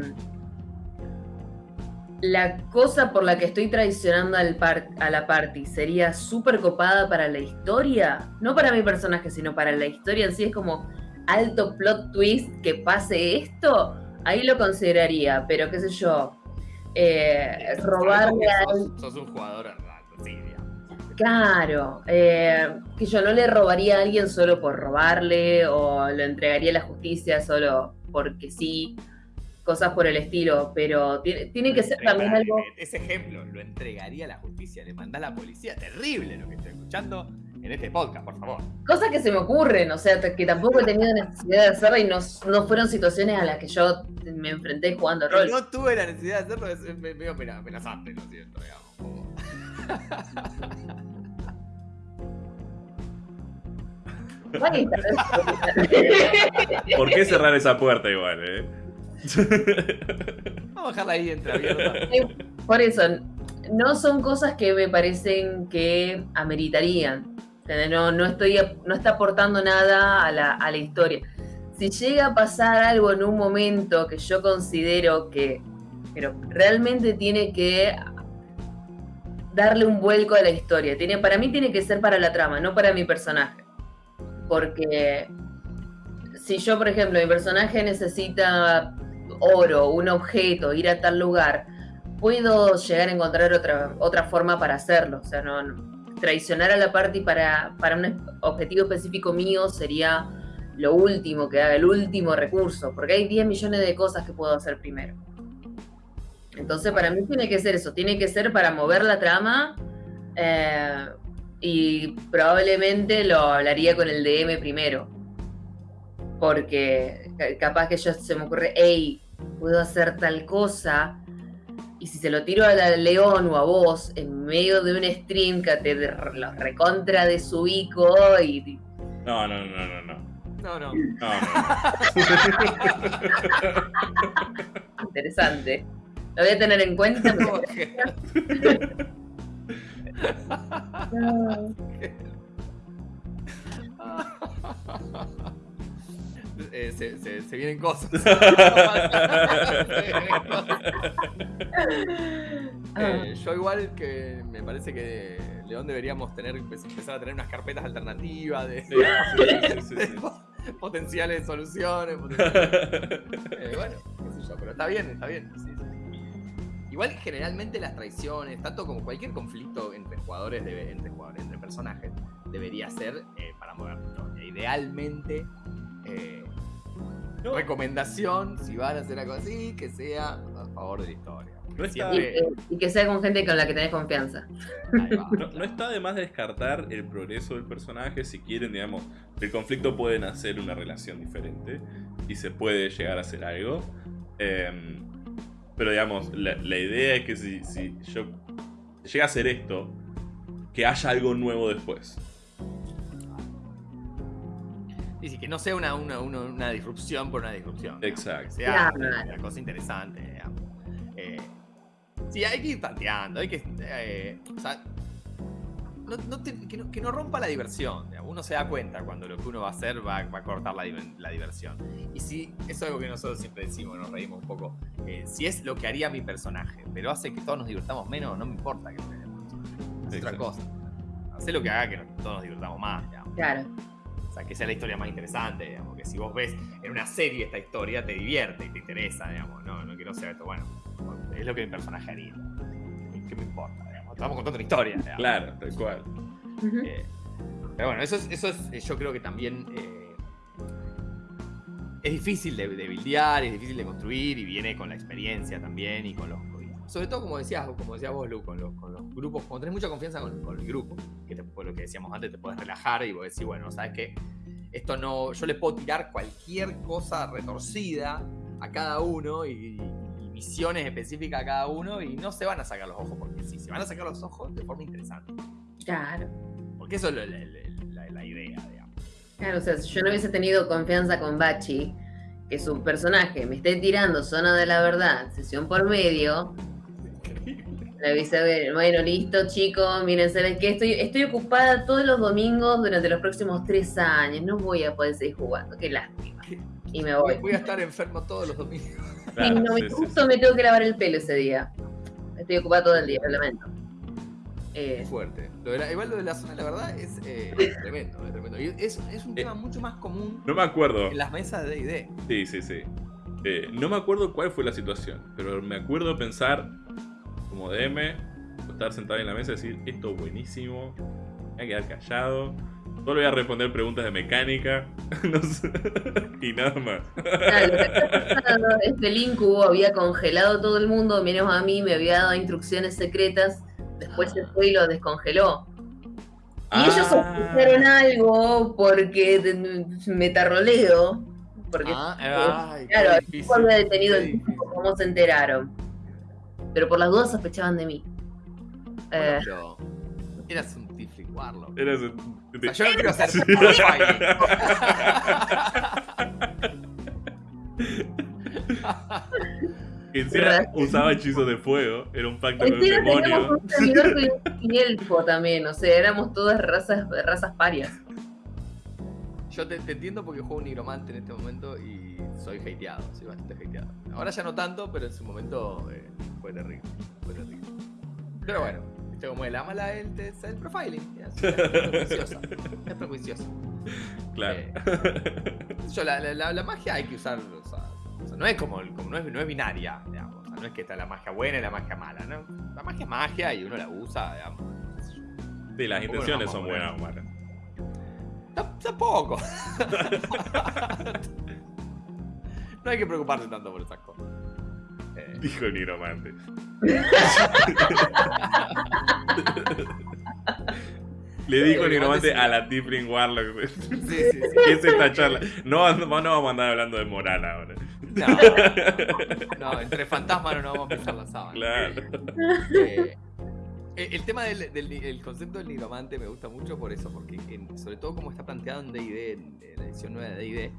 la cosa por la que estoy traicionando al par- a la party sería súper copada para la historia, no para mi personaje, sino para la historia en sí, es como alto plot twist que pase esto, ahí lo consideraría, pero qué sé yo, eh, robarle a Sos, sos un jugador raro, sí, digamos. Claro, eh, que yo no le robaría a alguien solo por robarle o lo entregaría a la justicia solo porque sí, cosas por el estilo, pero tiene, tiene que ser también algo... Ese ejemplo lo entregaría a la justicia, le mandá a la policía. Terrible lo que estoy escuchando en este podcast, por favor. Cosas que se me ocurren, o sea, que tampoco he tenido necesidad de hacerla y no, no fueron situaciones a las que yo me enfrenté jugando rol. No tuve la necesidad de hacerlo, es medio amena- amenazante, lo siento, digamos. ¿Por qué cerrar esa puerta igual, eh? Vamos a dejarla ahí. Por eso, no son cosas que me parecen que ameritarían. No, no, estoy, no está aportando nada a la, a la historia. si llega a pasar algo en un momento que yo considero que pero realmente tiene que darle un vuelco a la historia. Tiene, para mí tiene que ser para la trama, no para mi personaje. Porque si yo, por ejemplo, mi personaje necesita oro, un objeto, ir a tal lugar, puedo llegar a encontrar otra, otra forma para hacerlo. O sea, no, traicionar a la party para, para un objetivo específico mío sería lo último que haga, el último recurso, porque hay 10 millones de cosas que puedo hacer primero. Entonces, para mí tiene que ser eso, tiene que ser para mover la trama eh, y probablemente lo hablaría con el DM primero. Porque capaz que yo se me ocurre, hey, puedo hacer tal cosa. Y si se lo tiro a la León o a vos en medio de un stream que te los recontra de su ico y. No, no, no, no, no. No, no. no, no. Interesante. Lo voy a tener en cuenta. Eh, se, se, se, vienen cosas. eh, yo igual que me parece que León deberíamos tener empezar a tener unas carpetas alternativas de, sí, sí, sí, potenciales soluciones. Potenciales, eh, bueno, qué sé yo, pero está bien, está bien. Igual generalmente las traiciones, tanto como cualquier conflicto entre jugadores, debe, entre jugadores, entre personajes, debería ser eh, para mover la historia. Idealmente, eh, no. recomendación, si van a hacer algo así, que sea a favor de la historia. No está... y, que, y, que sea con gente con la que tenés confianza. No, no, está de más descartar el progreso del personaje. Si quieren, digamos, el conflicto puede nacer una relación diferente y se puede llegar a hacer algo. Eh, pero digamos, la, la, idea es que si, si yo llega a hacer esto, que haya algo nuevo después. Y sí, que no sea una, una, una, una disrupción por una disrupción. Exacto. Que sea una, una, cosa interesante. Digamos. Eh, sí, hay que ir tanteando, hay que... Eh, o sea, no, no te, que, no, que, no, rompa la diversión. Digamos. Uno se da cuenta cuando lo que uno va a hacer va, va a cortar la, la, diversión. Y si, eso es algo que nosotros siempre decimos, nos reímos un poco. Eh, si es lo que haría mi personaje, pero hace que todos nos divirtamos menos, no me importa que sea Es otra cosa. Hace lo que haga que todos nos divirtamos más. Digamos. Claro. Sea, que sea la historia más interesante, digamos. Que si vos ves en una serie esta historia, te divierte y te interesa, digamos. No, no quiero ser esto, bueno, es lo que mi personaje haría. ¿Qué me importa? estamos contando una historia. Digamos. Claro, tal cual. Uh -huh. eh, pero bueno, eso es, eso es yo creo que también eh, es difícil de, de buildear, es difícil de construir y viene con la experiencia también y con los... Sobre todo, como decías, como decías vos, Lu, con los, con los grupos, cuando tenés mucha confianza con, con el grupo, que te, lo que decíamos antes, te puedes relajar y vos decís, bueno, ¿sabes qué? Esto no, yo le puedo tirar cualquier cosa retorcida a cada uno y, misiones específicas a cada uno y no se van a sacar los ojos, porque sí, se van a sacar los ojos de forma interesante. Claro. Porque eso es la, la, la, la idea, digamos. Claro, o sea, si yo no hubiese tenido confianza con Bachi, que su personaje me esté tirando zona de la verdad, sesión por medio, le ver, bueno, listo, chicos, miren, ¿saben qué? Estoy, estoy ocupada todos los domingos durante los próximos tres años, no voy a poder seguir jugando, qué lástima. Y me voy. Voy a estar enfermo todos los domingos. Claro, y no, sí, justo sí. me tengo que lavar el pelo ese día. Estoy ocupada todo el día, lo lamento. Eh, Fuerte. Lo de la, igual lo de la zona la verdad es eh, tremendo, es tremendo. Y es, es un tema eh, mucho más común no me acuerdo. en las mesas de D&D. Sí, sí, sí. Eh, no me acuerdo cuál fue la situación, pero me acuerdo pensar como DM, estar sentado en la mesa y decir, esto es buenísimo, voy a quedar callado, Solo voy a responder preguntas de mecánica. no sé. y nada más. Claro, este Incubo había congelado todo el mundo, menos a mí, me había dado instrucciones secretas. Después se fue y lo descongeló. Y ah. ellos sospecharon algo porque me tarroleo. Porque, ah, claro, había detenido el tipo, ¿cómo se enteraron? Pero por las dudas sospechaban de mí. Bueno, eh, pero eras un Tifling Warlock. Eras un o sea, yo no quiero ser Que encima usaba hechizos de fuego, era un pacto con el demonio. un elfo también, o sea, éramos todas razas, razas parias. yo te, te entiendo porque juego un nigromante en este momento y soy hateado, soy bastante hateado. Ahora ya no tanto, pero en su momento eh, fue terrible. Fue terrible. Pero bueno, viste como el amala el, test- el profiling. Es, es prejuiciosa. Es prejuiciosa. Claro. Eh, yo, la, la- la- la magia hay que usar. O sea, o sea, no es como, el- como no, es, no es binaria, digamos. O sea, no es que está la magia buena y la magia mala, ¿no? La magia es magia y uno la usa, digamos. Sí, las intenciones son buenas o malas. Tam- Tampoco. no hay que preocuparse tanto por esas cosas. Eh, Dijo el nigromante. Le dijo el nigromante a la Tifling Warlock. sí, sí, sí. ¿Qué es esta charla? No, no, no vamos a andar hablando de moral ahora. No, no, entre fantasmas no nos vamos a pisar la sábana. Claro. Eh, el tema del, del- el concepto del nigromante me gusta mucho por eso, porque en- sobre todo como está planteado en D&D, en, en la edición nueva de D&D,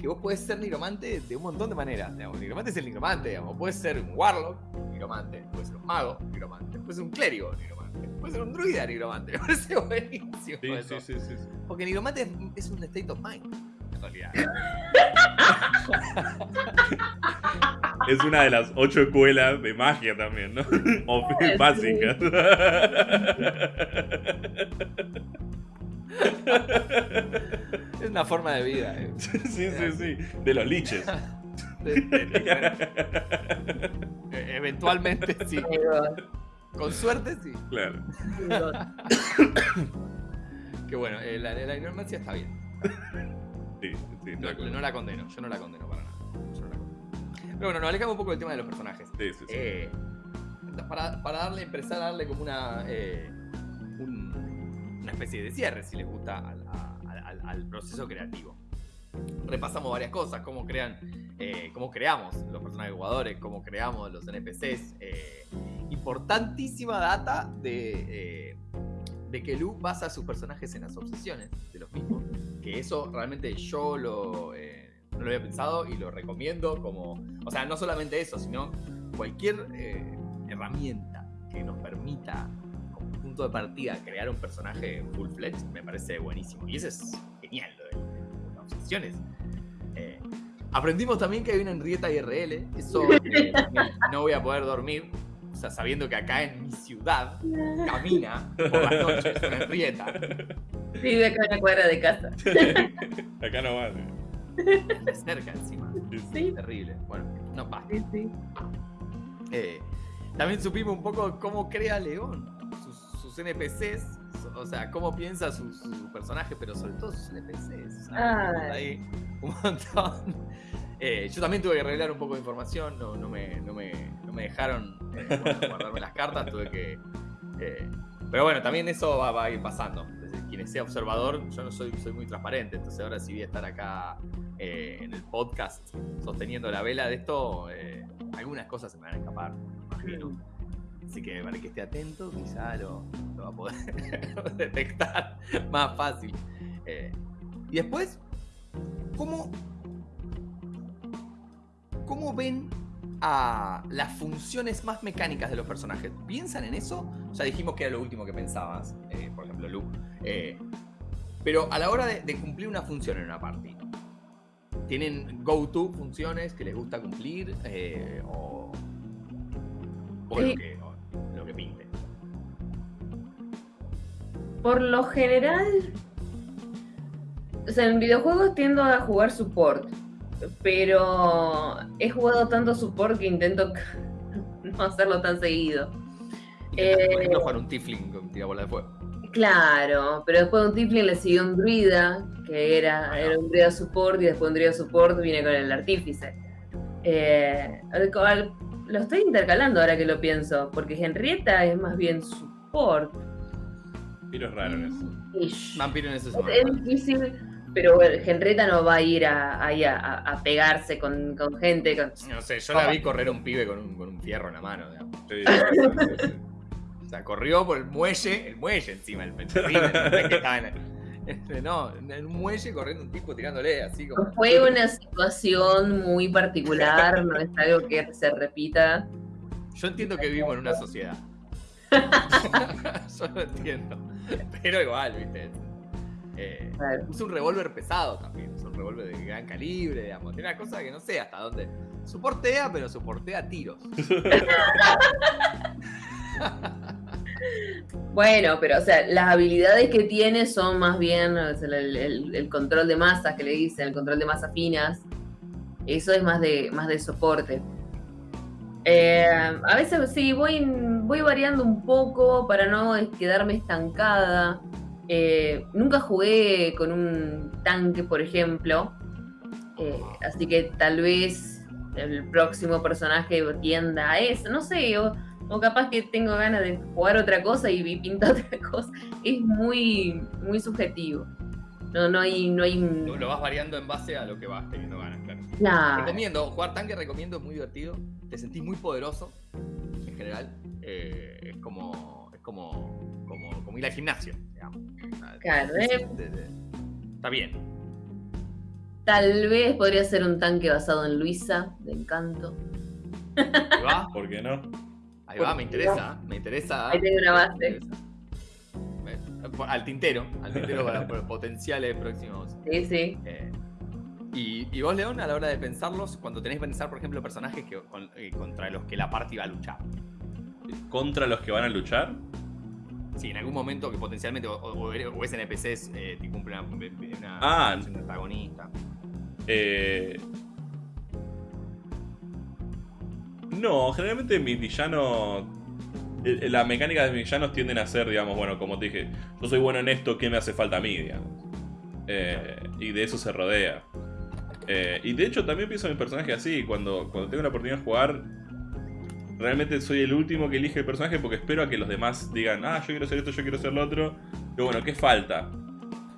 que vos podés ser nigromante de un montón de maneras. Digamos. Nigromante es el nigromante, digamos. Puedes ser un warlock, nigromante. Puedes ser un mago, nigromante. Puedes ser un clérigo, nigromante. Puedes ser un druida, nigromante. Me parece buenísimo Sí, eso. sí, sí, sí, sí. Porque nigromante es, es un state of mind, en realidad. Es una de las ocho escuelas de magia también, ¿no? O Sí. básicas. Es una forma de vida. eh. Sí, sí, sí. De los liches. De- de- de- eh, eventualmente sí. Con suerte sí. Claro. Que bueno, eh, la, la ignorancia está bien. Sí, sí, No, la condeno, yo no la condeno para nada. Yo no la condeno. Pero bueno, nos alejamos un poco del tema de los personajes. Sí, sí, sí. Eh, para, para darle, empezar a darle como una, eh, un- una especie de cierre, si les gusta, al, a- al- al- proceso creativo. Repasamos varias cosas, cómo crean, eh, cómo creamos los personajes jugadores, cómo creamos los NPCs. eh, importantísima data de, eh, de que Lu basa sus personajes en las obsesiones de los mismos. Que eso realmente yo lo, eh, no lo había pensado y lo recomiendo como... O sea, no solamente eso, sino cualquier eh, herramienta que nos permita punto de partida crear un personaje full fledged me parece buenísimo. Y eso es genial, lo de, de las obsesiones. Eh, aprendimos también que hay una Henrietta IRL. Eso eh, no, no voy a poder dormir. O sea, sabiendo que acá en mi ciudad camina por las noches una Henrietta. Vive acá en la cuadra de casa. Acá no va. de cerca encima. Sí, Terrible. Bueno, no basta. sí, sí. Eh, también supimos un poco cómo crea León, sus, NPCs, o sea, cómo piensa sus su personajes, pero sobre todo sus NPCs. ahí un montón. Eh, yo también tuve que arreglar un poco de información, no, no, me, no, me, no me dejaron eh, guarda- guardarme las cartas, tuve que... eh, pero bueno, también eso va, va a ir pasando. Desde quien sea observador, yo no soy, soy muy transparente, entonces ahora sí voy a estar acá eh, en el podcast sosteniendo la vela de esto, eh, algunas cosas se me van a escapar, me imagino. Así que para que esté atento, quizá lo, lo va a poder detectar más fácil. Eh, y después, ¿cómo, ¿cómo ven a las funciones más mecánicas de los personajes? ¿Piensan en eso? Ya dijimos que era lo último que pensabas, eh, por ejemplo, Lu. Eh, pero a la hora de, de cumplir una función en una party, ¿tienen go-to funciones que les gusta cumplir? eh, o o lo, Sí. que, o lo que pinte. Por lo general, o sea, en videojuegos tiendo a jugar support, pero he jugado tanto support que intento no hacerlo tan seguido. Eh, jugar un Tifling con tira bola de fuego. Claro, pero después de un Tiflin le siguió un druida, que era, era un druida support, y después un druida support viene con el artífice. Eh, al lo estoy intercalando ahora que lo pienso, porque Henrietta es más bien support. Pero es raro eso. Ish. Vampiro en ese Es, es difícil, pero bueno, Henrietta no va a ir a, ahí a, a- a pegarse con, con gente. Con... No sé, yo la vi correr a un pibe con un, con un fierro en la mano. Sí, sí, sí, sí. O sea, corrió por el muelle, el muelle encima, el es que estaba en el- no, en un muelle corriendo un tipo tirándole así como. Fue una situación muy particular, no es algo que se repita. Yo entiendo que vivimos en una sociedad. Yo lo entiendo. Pero igual, viste. Eh, Claro. usa un revólver pesado también, usa un revólver de gran calibre, digamos. Tiene una cosa que no sé hasta dónde. Soportea, pero soportea tiros. Bueno, pero o sea, las habilidades que tiene son más bien el, control de masas que le dicen, el control de masas finas. Eso es más de, más de soporte. Eh, a veces sí, voy, voy variando un poco para no quedarme estancada. Eh, nunca jugué con un tanque, por ejemplo. Eh, así que tal vez el próximo personaje tienda a eso. No sé, o, o capaz que tengo ganas de jugar otra cosa y vi pintar otra cosa. Es muy, muy subjetivo. No, no hay, no hay un. Lo, lo vas variando en base a lo que vas teniendo ganas, claro. Claro. Recomiendo, jugar tanque recomiendo, es muy divertido. Te sentís muy poderoso en general. Eh, es como. Es como, como. como ir al gimnasio, digamos. Claro, eh. Está bien. Tal vez podría ser un tanque basado en Luisa, de encanto. Va, ¿Por qué no? Ahí va, me interesa. Me interesa. Ahí tengo una base. Al tintero, al tintero para por potenciales próximos. Sí, sí. eh. y, y vos, León, a la hora de pensarlos, cuando tenés que pensar, por ejemplo, personajes que, con- eh, contra los que la party va a luchar. ¿Contra los que van a luchar? Sí, en algún momento que potencialmente o, o- o es NPCs eh, que cumplen una, una Ah. función protagonista. Eh... No, generalmente mis villanos. eh, La mecánica de mis villanos tienden a ser, digamos, bueno, como te dije, yo soy bueno en esto, ¿qué me hace falta a mí, digamos? Eh, y de eso se rodea. Eh, y de hecho también pienso en mi personaje así, cuando, cuando tengo la oportunidad de jugar, realmente soy el último que elige el personaje porque espero a que los demás digan, ah, yo quiero hacer esto, yo quiero hacer lo otro. Pero bueno, ¿qué falta?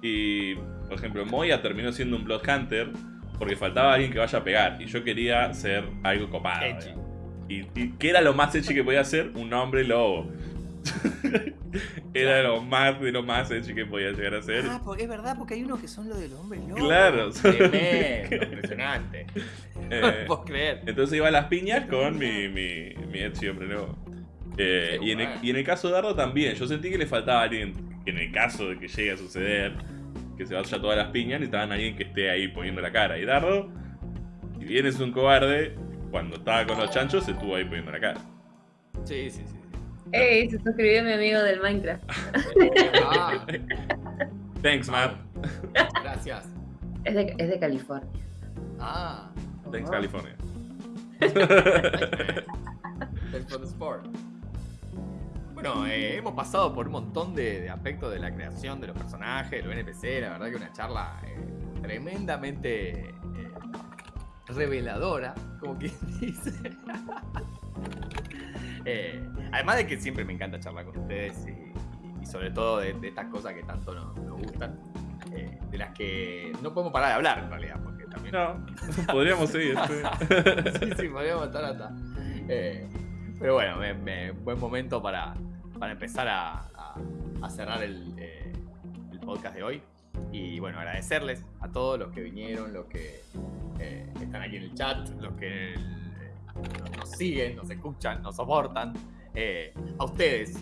Y, por ejemplo, Moya terminó siendo un Blood Hunter porque faltaba alguien que vaya a pegar. Y yo quería ser algo copado. Edgy. Y, y ¿qué era lo más edgy que podía hacer? Un hombre lobo. era lo más de lo más edgy que podía llegar a ser. Ah, porque es verdad, porque hay unos que son los del hombre lobo. Claro. Tremendo, impresionante. Eh, No lo puedo creer. Entonces iba a las piñas con mi, mi, mi edgy hombre lobo. Eh, y, en el, bueno. y en el caso de Dardo también, yo sentí que le faltaba alguien, en el caso de que llegue a suceder, que se vaya todas las piñas, necesitaban alguien que esté ahí poniendo la cara. Y Dardo, si bien es un cobarde, cuando estaba con los chanchos se estuvo ahí poniendo la cara. Sí, sí, sí. ¡Ey! Se suscribió mi amigo del Minecraft. Ah, Thanks, Matt. gracias. Es de, es de California. Ah, Thanks, Oh. California. thanks for the sport. Bueno, eh, hemos pasado por un montón de, de aspectos de la creación de los personajes, de los NPC. La verdad que una charla eh, tremendamente reveladora, como quien dice. Eh, además de que siempre me encanta charlar con ustedes y, y sobre todo de, de estas cosas que tanto nos, nos gustan, eh, de las que no podemos parar de hablar en realidad, porque también No, podríamos seguir. sí. sí, sí, podríamos estar hasta. Eh, pero bueno, me- me- buen momento para, para empezar a, a- a cerrar el, eh, el podcast de hoy. Y bueno, agradecerles a todos los que vinieron, los que eh, están aquí en el chat, los que eh, nos siguen, nos escuchan, nos soportan. Eh, a ustedes,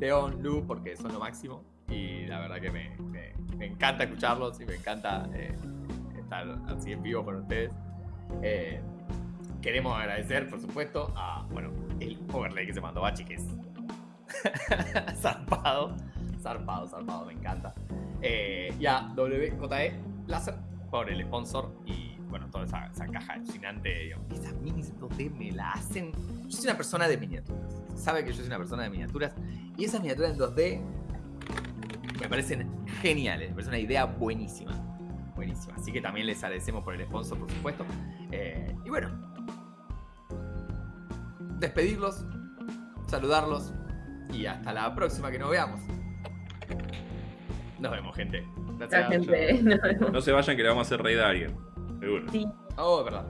León, Lu, porque son lo máximo. Y la verdad que me, me- me encanta escucharlos y me encanta eh, estar así en vivo con ustedes. Eh, queremos agradecer, por supuesto, a bueno, el overlay que se mandó Bachi, que es zarpado, zarpado, zarpado, me encanta. Eh, y a WJE Láser por el sponsor y bueno, toda esa, esa caja alucinante. digamos. Esas minis 2D me la hacen. Yo soy una persona de miniaturas. Sabe que yo soy una persona de miniaturas. Y esas miniaturas en 2D me parecen geniales. Me parece una idea buenísima. Buenísima. Así que también les agradecemos por el sponsor, por supuesto. Eh, y bueno, despedirlos, saludarlos y hasta la próxima que nos veamos. Nos vemos, gente. Gracias. La gente. no, se vayan que le vamos a hacer raid a alguien. Seguro. Sí. Oh, es verdad.